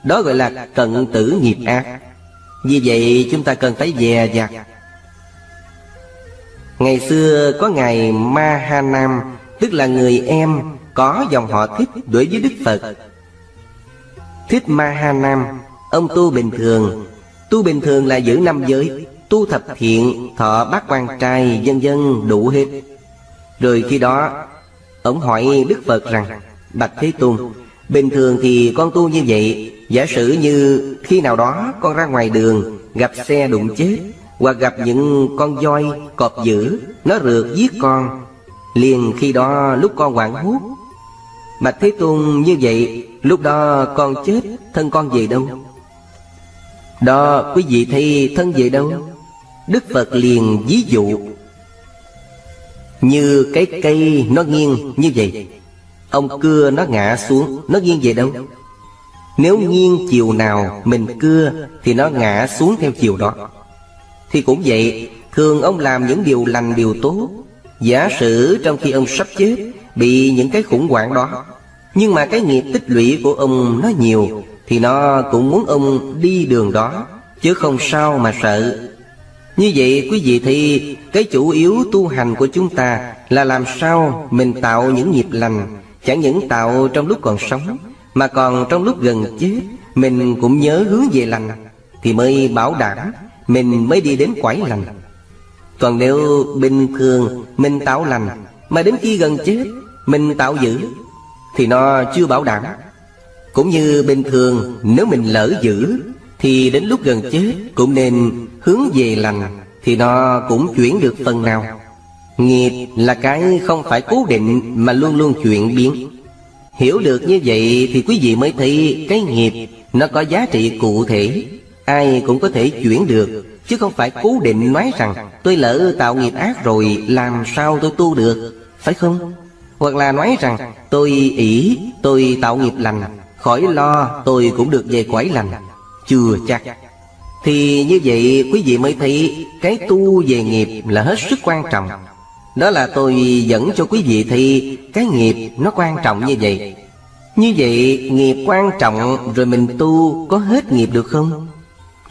Đó gọi là cận tử nghiệp ác. Vì vậy chúng ta cần phải dè dặt. Ngày xưa có ngài Ma Ha Nam, Tức là người em có dòng họ thích đối với Đức Phật. Thích Ma Ha Nam Ông tu bình thường. Tu bình thường là giữ năm giới Tu thập thiện, thọ bát quan trai, dân dân đủ hết. Rồi khi đó Ông hỏi Đức Phật rằng Bạch Thế Tôn Bình thường thì con tu như vậy Giả sử như khi nào đó con ra ngoài đường Gặp xe đụng chết Hoặc gặp những con voi, cọp dữ Nó rượt giết con Liền khi đó lúc con hoảng hốt Bạch Thế Tôn như vậy, Lúc đó con chết, Thân con về đâu? Đó, quý vị thấy thân về đâu? Đức Phật liền ví dụ. Như cái cây nó nghiêng như vậy, Ông cưa nó ngã xuống, Nó nghiêng về đâu? Nếu nghiêng chiều nào mình cưa, Thì nó ngã xuống theo chiều đó. Thì cũng vậy, Thường ông làm những điều lành điều tốt. Giả sử trong khi ông sắp chết Bị những cái khủng hoảng đó. Nhưng mà cái nghiệp tích lũy của ông nó nhiều, Thì nó cũng muốn ông đi đường đó, Chứ không sao mà sợ. Như vậy, quý vị thì, Cái chủ yếu tu hành của chúng ta Là làm sao mình tạo những nghiệp lành, Chẳng những tạo trong lúc còn sống, Mà còn trong lúc gần chết, Mình cũng nhớ hướng về lành, Thì mới bảo đảm Mình mới đi đến quải lành. Còn nếu bình thường Mình tạo lành, Mà đến khi gần chết mình tạo giữ Thì nó chưa bảo đảm. Cũng như bình thường, Nếu mình lỡ giữ Thì đến lúc gần chết Cũng nên hướng về lành Thì nó cũng chuyển được phần nào. Nghiệp là cái không phải cố định mà luôn luôn chuyển biến. Hiểu được như vậy thì quý vị mới thấy cái nghiệp nó có giá trị cụ thể. Ai cũng có thể chuyển được, Chứ không phải cố định nói rằng Tôi lỡ tạo nghiệp ác rồi, Làm sao tôi tu được, Phải không? Hoặc là nói rằng, Tôi ỷ, tôi tạo nghiệp lành, Khỏi lo, tôi cũng được về quải lành Chưa chắc Thì như vậy, quý vị mới thấy Cái tu về nghiệp là hết sức quan trọng. Đó là tôi dẫn cho quý vị thì Cái nghiệp nó quan trọng như vậy. Như vậy, nghiệp quan trọng Rồi mình tu có hết nghiệp được không?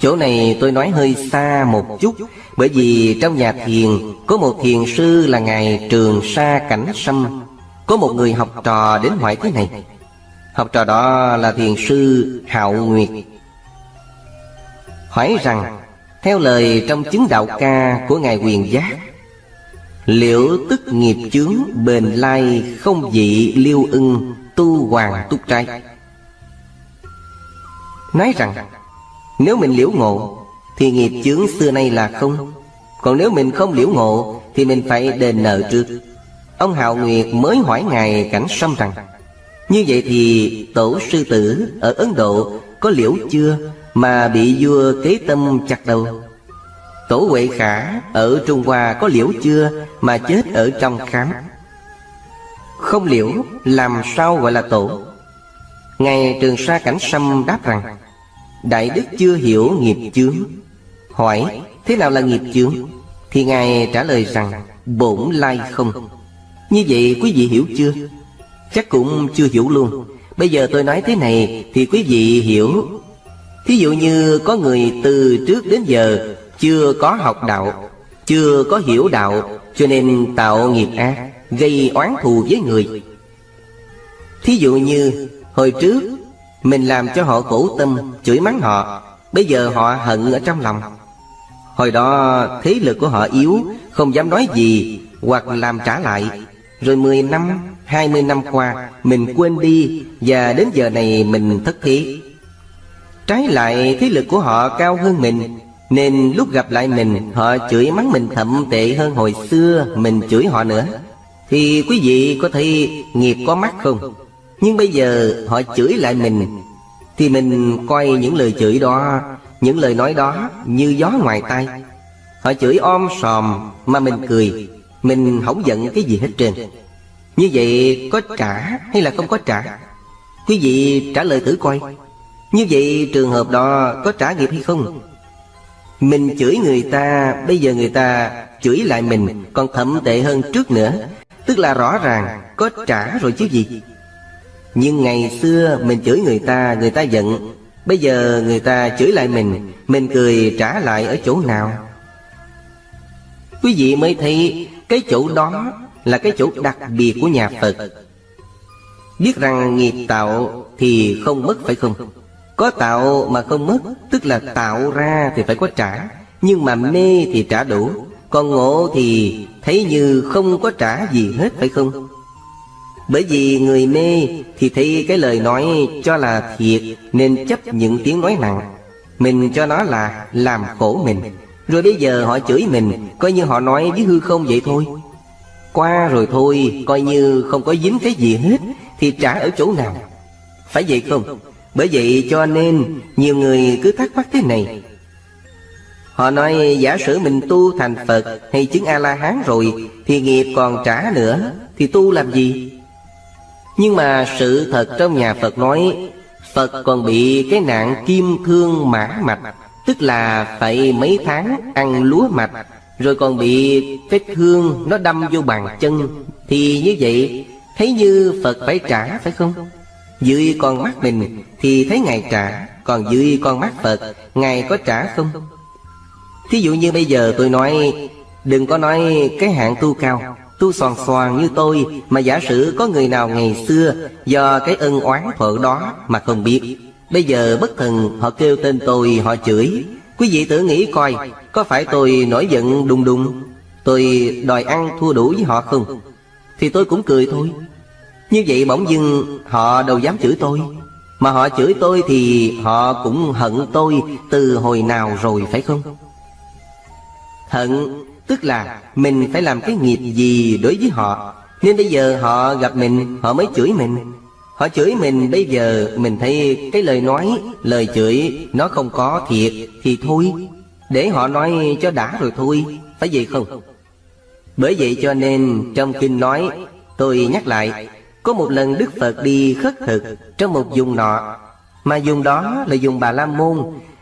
Chỗ này tôi nói hơi xa một chút, Bởi vì trong nhà thiền Có một thiền sư là Ngài Trường Sa Cảnh Sâm. Có một người học trò đến hỏi thế này. Học trò đó là thiền sư Hạo Nguyệt. Hỏi rằng, Theo lời trong chứng đạo ca của Ngài Quyền Giác, Liệu tức nghiệp chướng bền lai không dị liêu ưng tu hoàng túc trai? Nói rằng, Nếu mình liễu ngộ, Thì nghiệp chướng xưa nay là không. Còn nếu mình không liễu ngộ, Thì mình phải đền nợ trước. Ông Hạo Nguyệt mới hỏi Ngài Cảnh Sâm rằng, như vậy thì tổ sư tử ở Ấn Độ có liễu chưa mà bị vua kế tâm chặt đầu? Tổ Huệ Khả ở Trung Hoa có liễu chưa mà chết ở trong khám? Không liễu, làm sao gọi là tổ? Ngài Trường Sa Cảnh Sâm đáp rằng, Đại Đức chưa hiểu nghiệp chướng Hỏi, thế nào là nghiệp chướng? Thì Ngài trả lời rằng, Bổn lai không như vậy quý vị hiểu chưa? Chắc cũng chưa hiểu luôn. Bây giờ tôi nói thế này Thì quý vị hiểu. Thí dụ như có người từ trước đến giờ Chưa có học đạo, Chưa có hiểu đạo, Cho nên tạo nghiệp ác, Gây oán thù với người. Thí dụ như Hồi trước, Mình làm cho họ khổ tâm, Chửi mắng họ, Bây giờ họ hận ở trong lòng. Hồi đó thế lực của họ yếu, Không dám nói gì Hoặc làm trả lại. Rồi 10 năm, hai mươi năm qua, Mình quên đi Và đến giờ này mình thất thế Trái lại, thế lực của họ cao hơn mình, Nên lúc gặp lại mình, Họ chửi mắng mình thậm tệ hơn hồi xưa Mình chửi họ nữa. Thì quý vị có thấy nghiệp có mắt không? Nhưng bây giờ họ chửi lại mình, Thì mình coi những lời chửi đó, Những lời nói đó như gió ngoài tay Họ chửi om sòm Mà mình cười. Mình không giận cái gì hết trơn. Như vậy có trả hay là không có trả? Quý vị trả lời thử coi. Như vậy trường hợp đó có trả nghiệp hay không? Mình chửi người ta, Bây giờ người ta chửi lại mình Còn thậm tệ hơn trước nữa. Tức là rõ ràng có trả rồi chứ gì. Nhưng ngày xưa mình chửi người ta Người ta giận. Bây giờ người ta chửi lại mình Mình cười trả lại ở chỗ nào? Quý vị mới thấy cái chỗ đó là cái chỗ đặc biệt của nhà Phật Biết rằng nghiệp tạo thì không mất phải không? Có tạo mà không mất, Tức là tạo ra thì phải có trả Nhưng mà mê thì trả đủ, Còn ngộ thì thấy như không có trả gì hết phải không? Bởi vì người mê thì thấy cái lời nói cho là thiệt, Nên chấp những tiếng nói nặng Mình cho nó là làm khổ mình rồi bây giờ họ chửi mình, Coi như họ nói với hư không vậy thôi. Qua rồi thôi, Coi như không có dính cái gì hết, Thì trả ở chỗ nào? Phải vậy không? Bởi vậy cho nên, Nhiều người cứ thắc mắc thế này. Họ nói, giả sử mình tu thành Phật Hay chứng A-la-hán rồi, Thì nghiệp còn trả nữa, Thì tu làm gì? Nhưng mà sự thật trong nhà Phật nói, Phật còn bị cái nạn kim thương mã mạch. Tức là phải mấy tháng ăn lúa mạch, rồi còn bị vết thương nó đâm vô bàn chân. Thì như vậy, Thấy như Phật phải trả, phải không? Dưới con mắt mình Thì thấy Ngài trả, Còn dưới con mắt Phật, Ngài có trả không? Thí dụ như bây giờ tôi nói, Đừng có nói cái hạng tu cao, Tu soàn soàn như tôi, Mà giả sử có người nào ngày xưa Do cái ân oán thuở đó Mà không biết. Bây giờ bất thần, họ kêu tên tôi, Họ chửi. Quý vị tự nghĩ coi, Có phải tôi nổi giận đùng đùng? Tôi đòi ăn thua đủ với họ không? Thì tôi cũng cười thôi. Như vậy bỗng dưng, họ đâu dám chửi tôi. Mà họ chửi tôi thì họ cũng hận tôi Từ hồi nào rồi, phải không? Hận, tức là mình phải làm cái nghiệp gì đối với họ. Nên bây giờ họ gặp mình, họ mới chửi mình. Họ chửi mình, bây giờ mình thấy cái lời nói, Lời chửi nó không có thiệt Thì thôi. Để họ nói cho đã rồi thôi, Phải vậy không? Bởi vậy cho nên trong kinh nói, Tôi nhắc lại, Có một lần Đức Phật đi khất thực Trong một vùng nọ, Mà dùng đó là dùng Bà La Môn,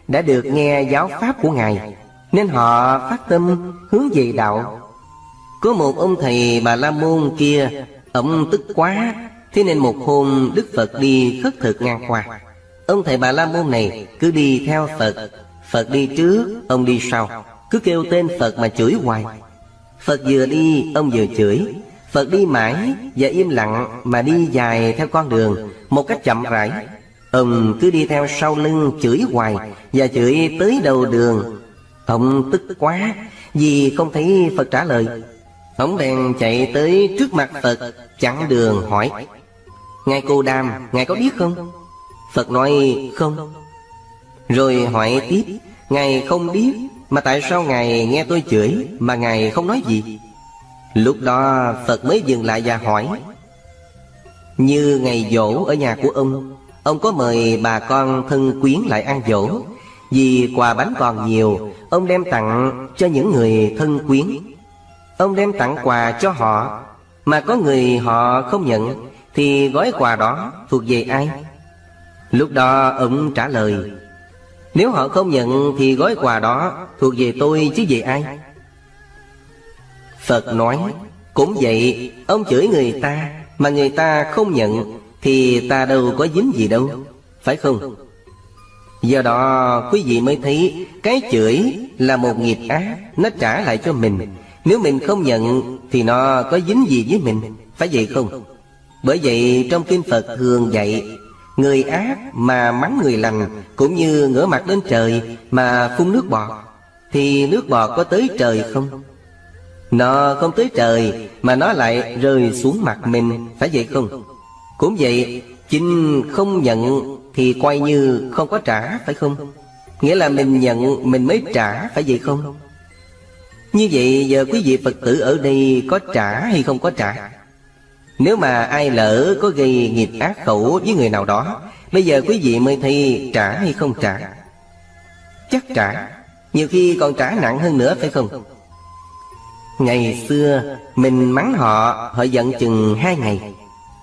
Đã được nghe giáo pháp của Ngài, Nên họ phát tâm hướng về đạo. Có một ông thầy Bà La Môn kia, Ông tức quá Thế nên một hôm Đức Phật đi khất thực ngang qua Ông thầy Bà La Môn này cứ đi theo Phật. Phật đi trước, ông đi sau. Cứ kêu tên Phật mà chửi hoài. Phật vừa đi, ông vừa chửi. Phật đi mãi và im lặng mà đi dài theo con đường Một cách chậm rãi. Ông cứ đi theo sau lưng chửi hoài Và chửi tới đầu đường. Ông tức quá Vì không thấy Phật trả lời. Ông bèn chạy tới trước mặt Phật Chặn đường hỏi Ngài cô đàm, Ngài có biết không? Phật nói không. Rồi hỏi tiếp Ngài không biết Mà tại sao Ngài nghe tôi chửi Mà Ngài không nói gì? Lúc đó Phật mới dừng lại và hỏi Như ngày dỗ ở nhà của ông Ông có mời bà con thân quyến lại ăn dỗ? Vì quà bánh còn nhiều Ông đem tặng cho những người thân quyến. Ông đem tặng quà cho họ Mà có người họ không nhận. Thì gói quà đó thuộc về ai? Lúc đó ông trả lời, Nếu họ không nhận thì gói quà đó thuộc về tôi chứ về ai? Phật nói, Cũng vậy, Ông chửi người ta Mà người ta không nhận Thì ta đâu có dính gì đâu, Phải không? Do đó, quý vị mới thấy Cái chửi là một nghiệp ác, Nó trả lại cho mình Nếu mình không nhận Thì nó có dính gì với mình, Phải vậy không? Bởi vậy trong Kinh Phật thường dạy, Người ác mà mắng người lành Cũng như ngửa mặt lên trời Mà phun nước bọt, Thì nước bọt có tới trời không? Nó không tới trời Mà nó lại rơi xuống mặt mình, Phải vậy không? Cũng vậy, Chính không nhận Thì coi như không có trả, phải không? Nghĩa là mình nhận, Mình mới trả, phải vậy không? Như vậy giờ quý vị Phật tử ở đây Có trả hay không có trả? Nếu mà ai lỡ có gây nghiệp ác khẩu với người nào đó, Bây giờ quý vị mới thi trả hay không trả? Chắc trả. Nhiều khi còn trả nặng hơn nữa, phải không? Ngày xưa, mình mắng họ Họ giận chừng hai ngày.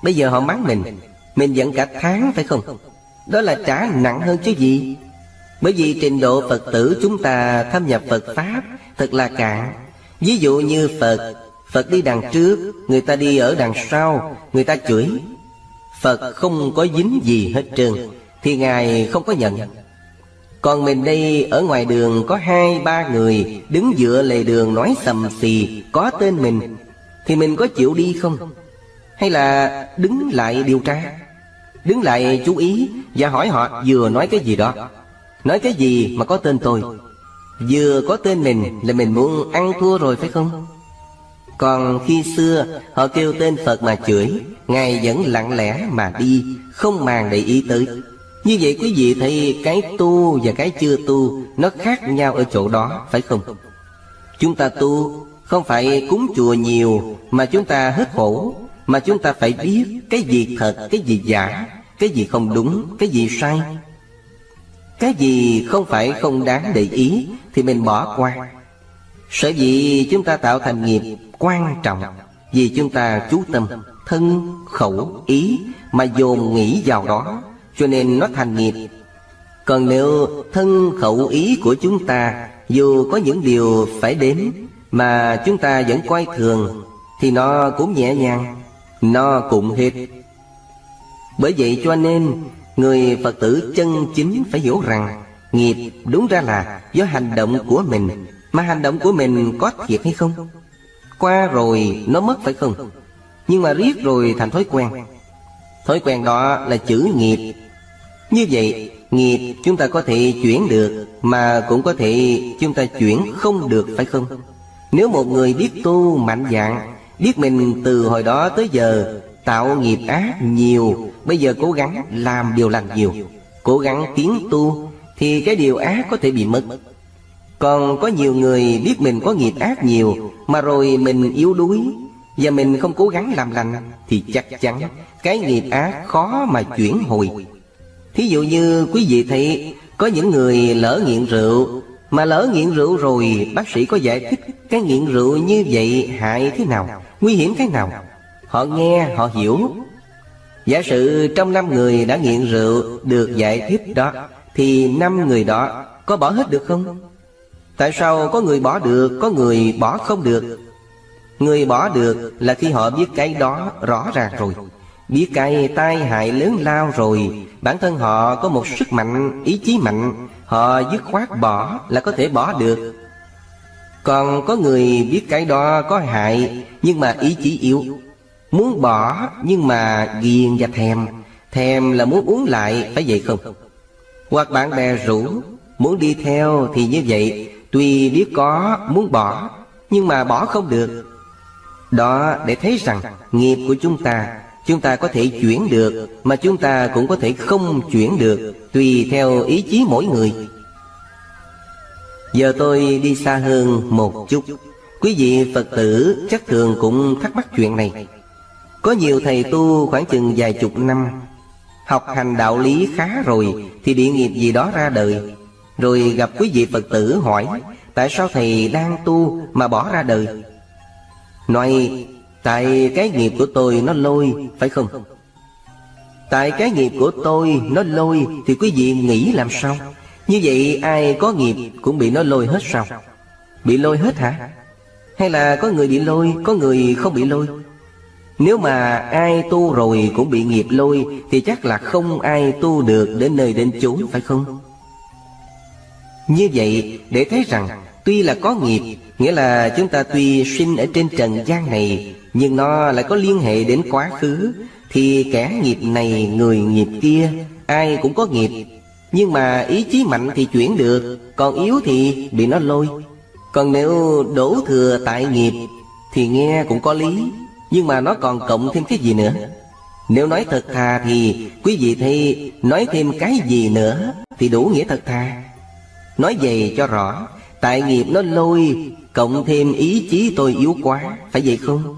Bây giờ họ mắng mình Mình giận cả tháng, phải không? Đó là trả nặng hơn chứ gì? Bởi vì trình độ Phật tử chúng ta thâm nhập Phật Pháp Thật là cạn. Ví dụ như Phật Phật đi đằng trước, Người ta đi ở đằng sau, Người ta chửi. Phật không có dính gì hết trơn, Thì Ngài không có nhận. Còn mình đây, ở ngoài đường có hai, ba người Đứng dựa lề đường nói sầm xì, Có tên mình, Thì mình có chịu đi không? Hay là đứng lại điều tra? Đứng lại chú ý Và hỏi họ, vừa nói cái gì đó? Nói cái gì mà có tên tôi? Vừa có tên mình là mình muốn ăn thua rồi phải không? Còn khi xưa họ kêu tên Phật mà chửi. Ngài vẫn lặng lẽ mà đi Không màng để ý tới. Như vậy quý vị thấy cái tu và cái chưa tu Nó khác nhau ở chỗ đó phải không? Chúng ta tu không phải cúng chùa nhiều Mà chúng ta hết khổ Mà chúng ta phải biết cái gì thật, cái gì giả Cái gì không đúng, cái gì sai. Cái gì không phải không đáng để ý Thì mình bỏ qua. Sở dĩ chúng ta tạo thành nghiệp quan trọng Vì chúng ta chú tâm Thân, khẩu, ý Mà dồn nghĩ vào đó cho nên nó thành nghiệp. Còn nếu thân khẩu ý của chúng ta Dù có những điều phải đến Mà chúng ta vẫn coi thường Thì nó cũng nhẹ nhàng Nó cũng hết. Bởi vậy cho nên Người Phật tử chân chính phải hiểu rằng Nghiệp đúng ra là do hành động của mình mà hành động của mình có thiệt hay không? Qua rồi nó mất phải không? Nhưng mà riết rồi thành thói quen. Thói quen đó là chữ nghiệp. Như vậy, nghiệp chúng ta có thể chuyển được, Mà cũng có thể chúng ta chuyển không được phải không? Nếu một người biết tu mạnh dạng, Biết mình từ hồi đó tới giờ Tạo nghiệp ác nhiều, Bây giờ cố gắng làm điều lành nhiều, Cố gắng tiến tu, Thì cái điều ác có thể bị mất. Còn có nhiều người biết mình có nghiệp ác nhiều, Mà rồi mình yếu đuối. Và mình không cố gắng làm lành, Thì chắc chắn Cái nghiệp ác khó mà chuyển hồi. Thí dụ như quý vị thấy, Có những người lỡ nghiện rượu, Mà lỡ nghiện rượu rồi, Bác sĩ có giải thích Cái nghiện rượu như vậy hại thế nào, Nguy hiểm thế nào? Họ nghe, họ hiểu. Giả sử trong năm người đã nghiện rượu Được giải thích đó, Thì năm người đó có bỏ hết được không? Tại sao có người bỏ được Có người bỏ không được? Người bỏ được là khi họ biết cái đó rõ ràng rồi. Biết cái tai hại lớn lao rồi. Bản thân họ có một sức mạnh, ý chí mạnh. Họ dứt khoát bỏ là có thể bỏ được. Còn có người biết cái đó có hại Nhưng mà ý chí yếu. Muốn bỏ nhưng mà ghiền và thèm. Thèm là muốn uống lại phải vậy không? Hoặc bạn bè rủ Muốn đi theo thì như vậy. Tuy biết có, muốn bỏ, Nhưng mà bỏ không được. Đó, để thấy rằng Nghiệp của chúng ta Chúng ta có thể chuyển được, Mà chúng ta cũng có thể không chuyển được, Tùy theo ý chí mỗi người. Giờ tôi đi xa hơn một chút. Quý vị Phật tử chắc thường cũng thắc mắc chuyện này. Có nhiều thầy tu khoảng chừng vài chục năm, Học hành đạo lý khá rồi Thì bị nghiệp gì đó ra đời. Rồi gặp quý vị Phật tử hỏi, Tại sao thầy đang tu mà bỏ ra đời? Nói, Tại cái nghiệp của tôi nó lôi, Phải không? Tại cái nghiệp của tôi nó lôi Thì quý vị nghĩ làm sao? Như vậy ai có nghiệp cũng bị nó lôi hết sao? Bị lôi hết hả? Hay là có người bị lôi, Có người không bị lôi? Nếu mà ai tu rồi cũng bị nghiệp lôi Thì chắc là không ai tu được đến nơi đến chốn, phải không? Như vậy, để thấy rằng, Tuy là có nghiệp, Nghĩa là chúng ta tuy sinh ở trên trần gian này, Nhưng nó lại có liên hệ đến quá khứ, Thì kẻ nghiệp này, người nghiệp kia, Ai cũng có nghiệp. Nhưng mà ý chí mạnh thì chuyển được, Còn yếu thì bị nó lôi. Còn nếu đổ thừa tại nghiệp, Thì nghe cũng có lý, Nhưng mà nó còn cộng thêm cái gì nữa? Nếu nói thật thà thì Quý vị thấy, nói thêm cái gì nữa Thì đủ nghĩa thật thà. Nói về cho rõ, Tại nghiệp nó lôi, Cộng thêm ý chí tôi yếu quá, Phải vậy không?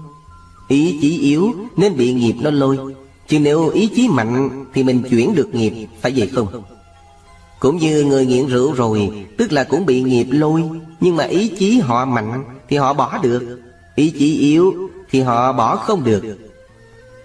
Ý chí yếu nên bị nghiệp nó lôi Chứ nếu ý chí mạnh Thì mình chuyển được nghiệp, Phải vậy không? Cũng như người nghiện rượu rồi, Tức là cũng bị nghiệp lôi, Nhưng mà ý chí họ mạnh Thì họ bỏ được Ý chí yếu thì họ bỏ không được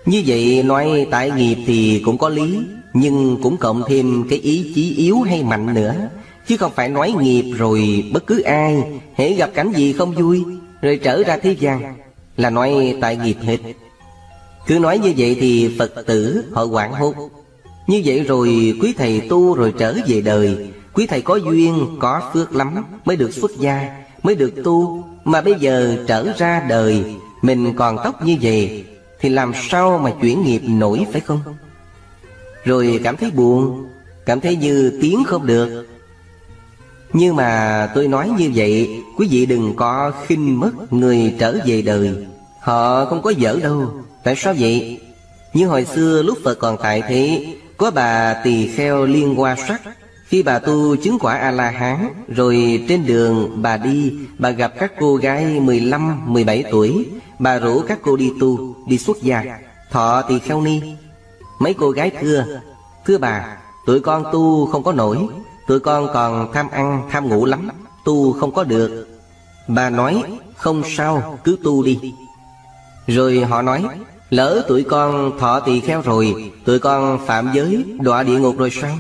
Như vậy nói tại nghiệp thì cũng có lý, Nhưng cũng cộng thêm cái ý chí yếu hay mạnh nữa Chứ không phải nói nghiệp rồi bất cứ ai hễ gặp cảnh gì không vui Rồi trở ra thế gian Là nói tại nghiệp hết. Cứ nói như vậy thì Phật tử họ quảng hốt. Như vậy rồi quý thầy tu rồi trở về đời. Quý thầy có duyên, có phước lắm Mới được xuất gia, mới được tu. Mà bây giờ trở ra đời Mình còn tóc như vậy Thì làm sao mà chuyển nghiệp nổi phải không? Rồi cảm thấy buồn Cảm thấy như tiếng không được nhưng mà tôi nói như vậy Quý vị đừng có khinh mất người trở về đời. Họ không có dở đâu. Tại sao vậy? Như hồi xưa lúc Phật còn tại thế Có bà tỳ kheo liên hoa sắc. Khi bà tu chứng quả A-la-hán Rồi trên đường bà đi Bà gặp các cô gái 15, 17 tuổi. Bà rủ các cô đi tu, đi xuất gia. Thọ tỳ kheo ni. Mấy cô gái thưa Thưa bà, tụi con tu không có nổi. Tụi con còn tham ăn, tham ngủ lắm, Tu không có được. Bà nói, không sao, cứ tu đi. Rồi họ nói, Lỡ tụi con thọ tỳ kheo rồi, Tụi con phạm giới, đọa địa ngục rồi sao?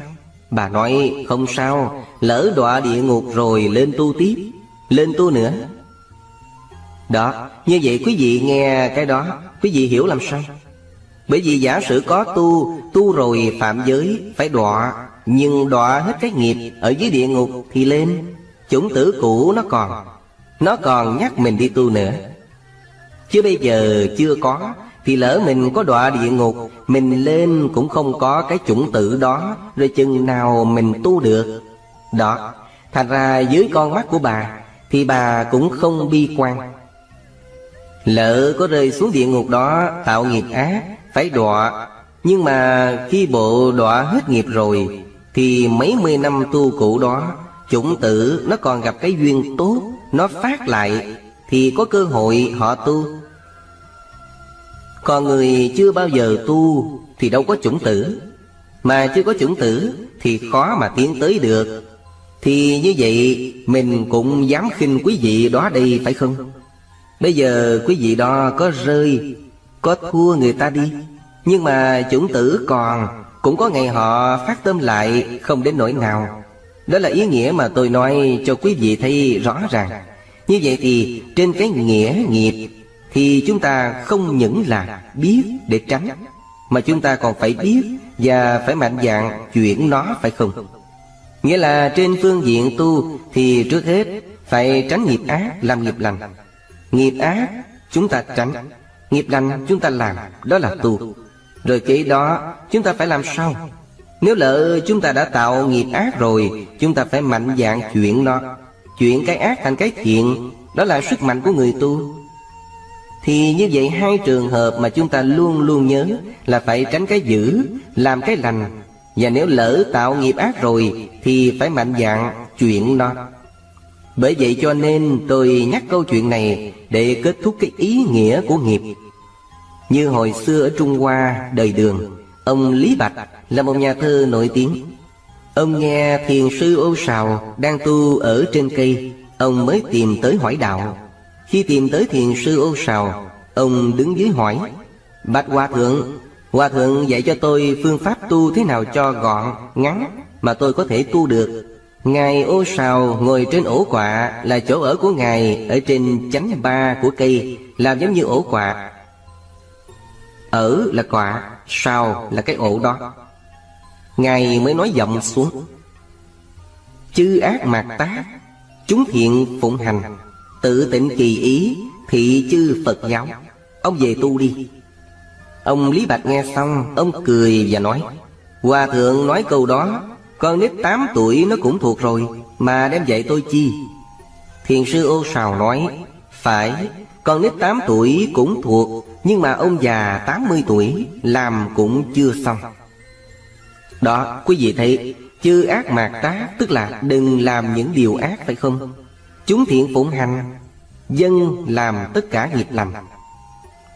Bà nói, không sao, Lỡ đọa địa ngục rồi, lên tu tiếp, Lên tu nữa. Đó, Như vậy quý vị nghe cái đó, Quý vị hiểu làm sao? Bởi vì giả sử có tu Tu rồi phạm giới, Phải đọa nhưng đọa hết cái nghiệp Ở dưới địa ngục thì lên. Chủng tử cũ nó còn. Nó còn nhắc mình đi tu nữa. Chứ bây giờ chưa có, Thì lỡ mình có đọa địa ngục, Mình lên cũng không có cái chủng tử đó, Rồi chừng nào mình tu được. Đó, Thành ra dưới con mắt của bà, Thì bà cũng không bi quan. Lỡ có rơi xuống địa ngục đó, Tạo nghiệp ác, Phải đọa. Nhưng mà khi bộ đọa hết nghiệp rồi thì mấy mươi năm tu cũ đó, Chủng tử nó còn gặp cái duyên tốt, Nó phát lại, Thì có cơ hội họ tu. Còn người chưa bao giờ tu, Thì đâu có chủng tử. Mà chưa có chủng tử, Thì khó mà tiến tới được. Thì như vậy, Mình cũng dám khinh quý vị đó đây, phải không? Bây giờ quý vị đó có rơi, Có thua người ta đi. Nhưng mà chủng tử còn cũng có ngày họ phát tâm lại, Không đến nỗi nào. Đó là ý nghĩa mà tôi nói cho quý vị thấy rõ ràng. Như vậy thì, trên cái nghĩa nghiệp, Thì chúng ta không những là biết để tránh, Mà chúng ta còn phải biết Và phải mạnh dạn chuyển nó, phải không? Nghĩa là trên phương diện tu, Thì trước hết phải tránh nghiệp ác làm nghiệp lành. Nghiệp ác chúng ta tránh, Nghiệp lành chúng ta làm, Đó là tu. Rồi kế đó, chúng ta phải làm sao? Nếu lỡ chúng ta đã tạo nghiệp ác rồi, Chúng ta phải mạnh dạng chuyển nó. Chuyển cái ác thành cái thiện, Đó là sức mạnh của người tu. Thì như vậy hai trường hợp mà chúng ta luôn luôn nhớ Là phải tránh cái dữ, Làm cái lành. Và nếu lỡ tạo nghiệp ác rồi, Thì phải mạnh dạng chuyển nó. Bởi vậy cho nên tôi nhắc câu chuyện này để kết thúc cái ý nghĩa của nghiệp. Như hồi xưa ở Trung Hoa, đời đường, ông Lý Bạch là một nhà thơ nổi tiếng. Ông nghe thiền sư ô sào đang tu ở trên cây, ông mới tìm tới hỏi đạo. Khi tìm tới thiền sư ô sào, ông đứng dưới hỏi, Bạch Hòa Thượng, Hòa Thượng dạy cho tôi phương pháp tu thế nào cho gọn, ngắn mà tôi có thể tu được Ngài ô sào ngồi trên ổ quạ là chỗ ở của Ngài ở trên chánh ba của cây làm giống như ổ quạ. Ở là quả, sào là cái ổ đó. Ngài mới nói giọng xuống. Chư ác mạt tác, chúng thiện phụng hành, tự tịnh kỳ ý, thị chư Phật giáo. Ông về tu đi. Ông Lý Bạch nghe xong, ông cười và nói, Hòa thượng nói câu đó con nít 8 tuổi nó cũng thuộc rồi Mà đem dạy tôi chi Thiền sư ô sào nói Phải Con nít 8 tuổi cũng thuộc nhưng mà ông già 80 tuổi Làm cũng chưa xong. Đó, quý vị thấy, Chư ác mạt tá, Tức là đừng làm những điều ác phải không? Chúng thiện phụng hành, Dân làm tất cả nghiệp lành.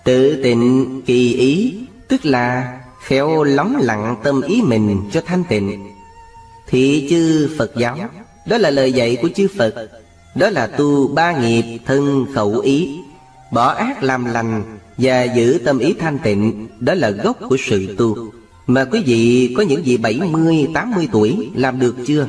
Tự tịnh kỳ ý, Tức là khéo lóng lặng tâm ý mình cho thanh tịnh. Thị chư Phật giáo, Đó là lời dạy của chư Phật, Đó là tu ba nghiệp thân khẩu ý, Bỏ ác làm lành và giữ tâm ý thanh tịnh Đó là gốc của sự tu. Mà quý vị có những vị 70, 80 tuổi làm được chưa?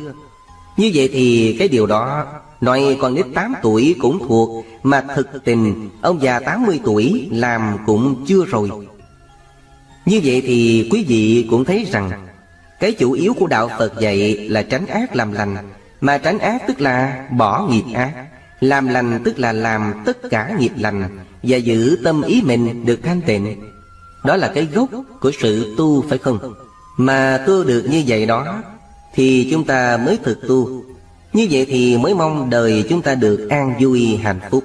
Như vậy thì cái điều đó Nói còn nít 8 tuổi cũng thuộc Mà thực tình Ông già 80 tuổi làm cũng chưa rồi. Như vậy thì quý vị cũng thấy rằng cái chủ yếu của đạo Phật dạy là tránh ác làm lành. Mà tránh ác tức là bỏ nghiệp ác Làm lành tức là làm tất cả nghiệp lành. Và giữ tâm ý mình được thanh tịnh Đó là cái gốc của sự tu phải không? Mà tu được như vậy đó Thì chúng ta mới thực tu Như vậy thì mới mong đời chúng ta được an vui hạnh phúc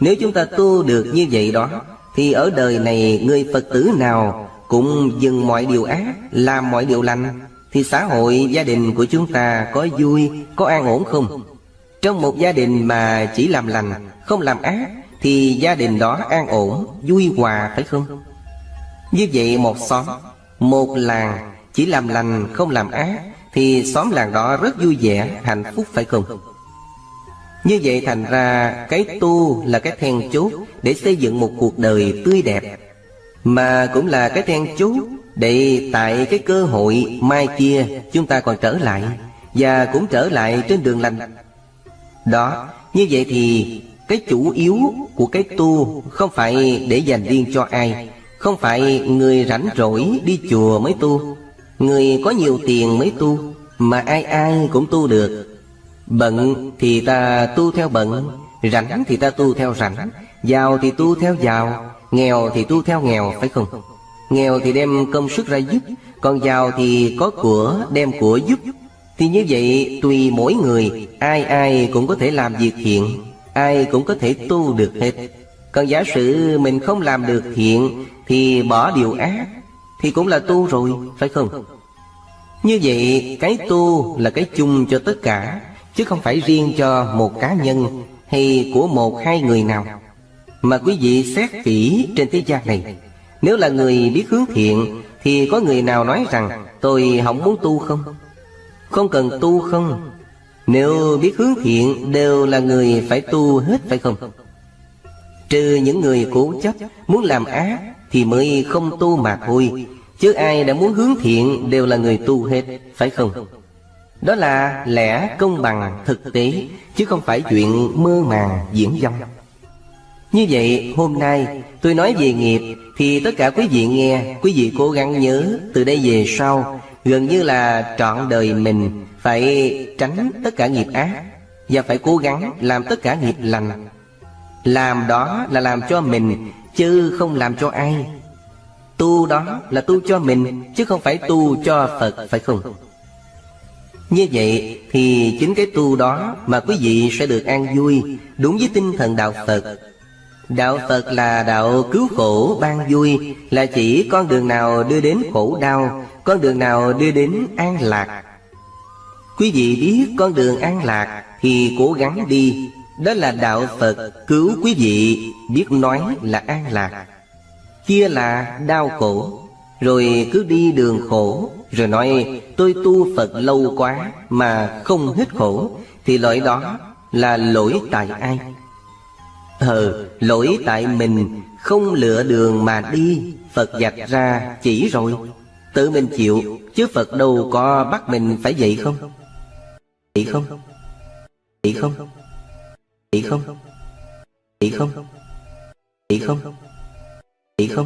Nếu chúng ta tu được như vậy đó Thì ở đời này người Phật tử nào Cũng dừng mọi điều ác Làm mọi điều lành thì xã hội gia đình của chúng ta có vui, có an ổn không? Trong một gia đình mà chỉ làm lành, không làm ác thì gia đình đó an ổn, vui hòa phải không? Như vậy một xóm, một làng chỉ làm lành không làm ác Thì xóm làng đó rất vui vẻ, hạnh phúc phải không? Như vậy thành ra cái tu là cái then chốt Để xây dựng một cuộc đời tươi đẹp Mà cũng là cái then chốt để tại cái cơ hội mai kia chúng ta còn trở lại Và cũng trở lại trên đường lành Đó, như vậy thì cái chủ yếu của cái tu Không phải để dành riêng cho ai, Không phải người rảnh rỗi đi chùa mới tu. Người có nhiều tiền mới tu, Mà ai ai cũng tu được. Bận thì ta tu theo bận, Rảnh thì ta tu theo rảnh, Giàu thì tu theo giàu, Nghèo thì tu theo nghèo, phải không? Nghèo thì đem công sức ra giúp, Còn giàu thì có của đem của giúp. Thì như vậy tùy mỗi người, Ai ai cũng có thể làm việc thiện. Ai cũng có thể tu được hết. Còn giả sử mình không làm được thiện, Thì bỏ điều ác, Thì cũng là tu rồi, phải không? Như vậy, cái tu là cái chung cho tất cả, Chứ không phải riêng cho một cá nhân Hay của một hai người nào. Mà quý vị xét kỹ trên thế gian này, nếu là người biết hướng thiện, Thì có người nào nói rằng, Tôi không muốn tu không? Không cần tu không nếu biết hướng thiện, Đều là người phải tu hết phải không? Trừ những người cố chấp, Muốn làm ác, Thì mới không tu mà thôi. Chứ ai đã muốn hướng thiện, Đều là người tu hết, Phải không? Đó là lẽ công bằng, thực tế, Chứ không phải chuyện mơ màng, diễn dông Như vậy, hôm nay, tôi nói về nghiệp, Thì tất cả quý vị nghe, Quý vị cố gắng nhớ Từ đây về sau, Gần như là trọn đời mình. Phải tránh tất cả nghiệp ác Và phải cố gắng làm tất cả nghiệp lành. Làm đó là làm cho mình, Chứ không làm cho ai. Tu đó là tu cho mình, Chứ không phải tu cho Phật, phải không? Như vậy thì chính cái tu đó Mà quý vị sẽ được an vui Đúng với tinh thần Đạo Phật. Đạo Phật là đạo cứu khổ ban vui, Là chỉ con đường nào đưa đến khổ đau, Con đường nào đưa đến an lạc. Quý vị biết con đường an lạc Thì cố gắng đi. Đó là đạo Phật cứu quý vị Biết nói là an lạc. Kia là đau khổ Rồi cứ đi đường khổ Rồi nói tôi tu Phật lâu quá Mà không hết khổ Thì lỗi đó là lỗi tại ai? Ờ, lỗi tại mình không lựa đường mà đi Phật dạch ra chỉ rồi. Tự mình chịu Chứ Phật đâu có bắt mình phải vậy không? Ý không? Ý không? Ý không? Ý không? Ý không? Ý không?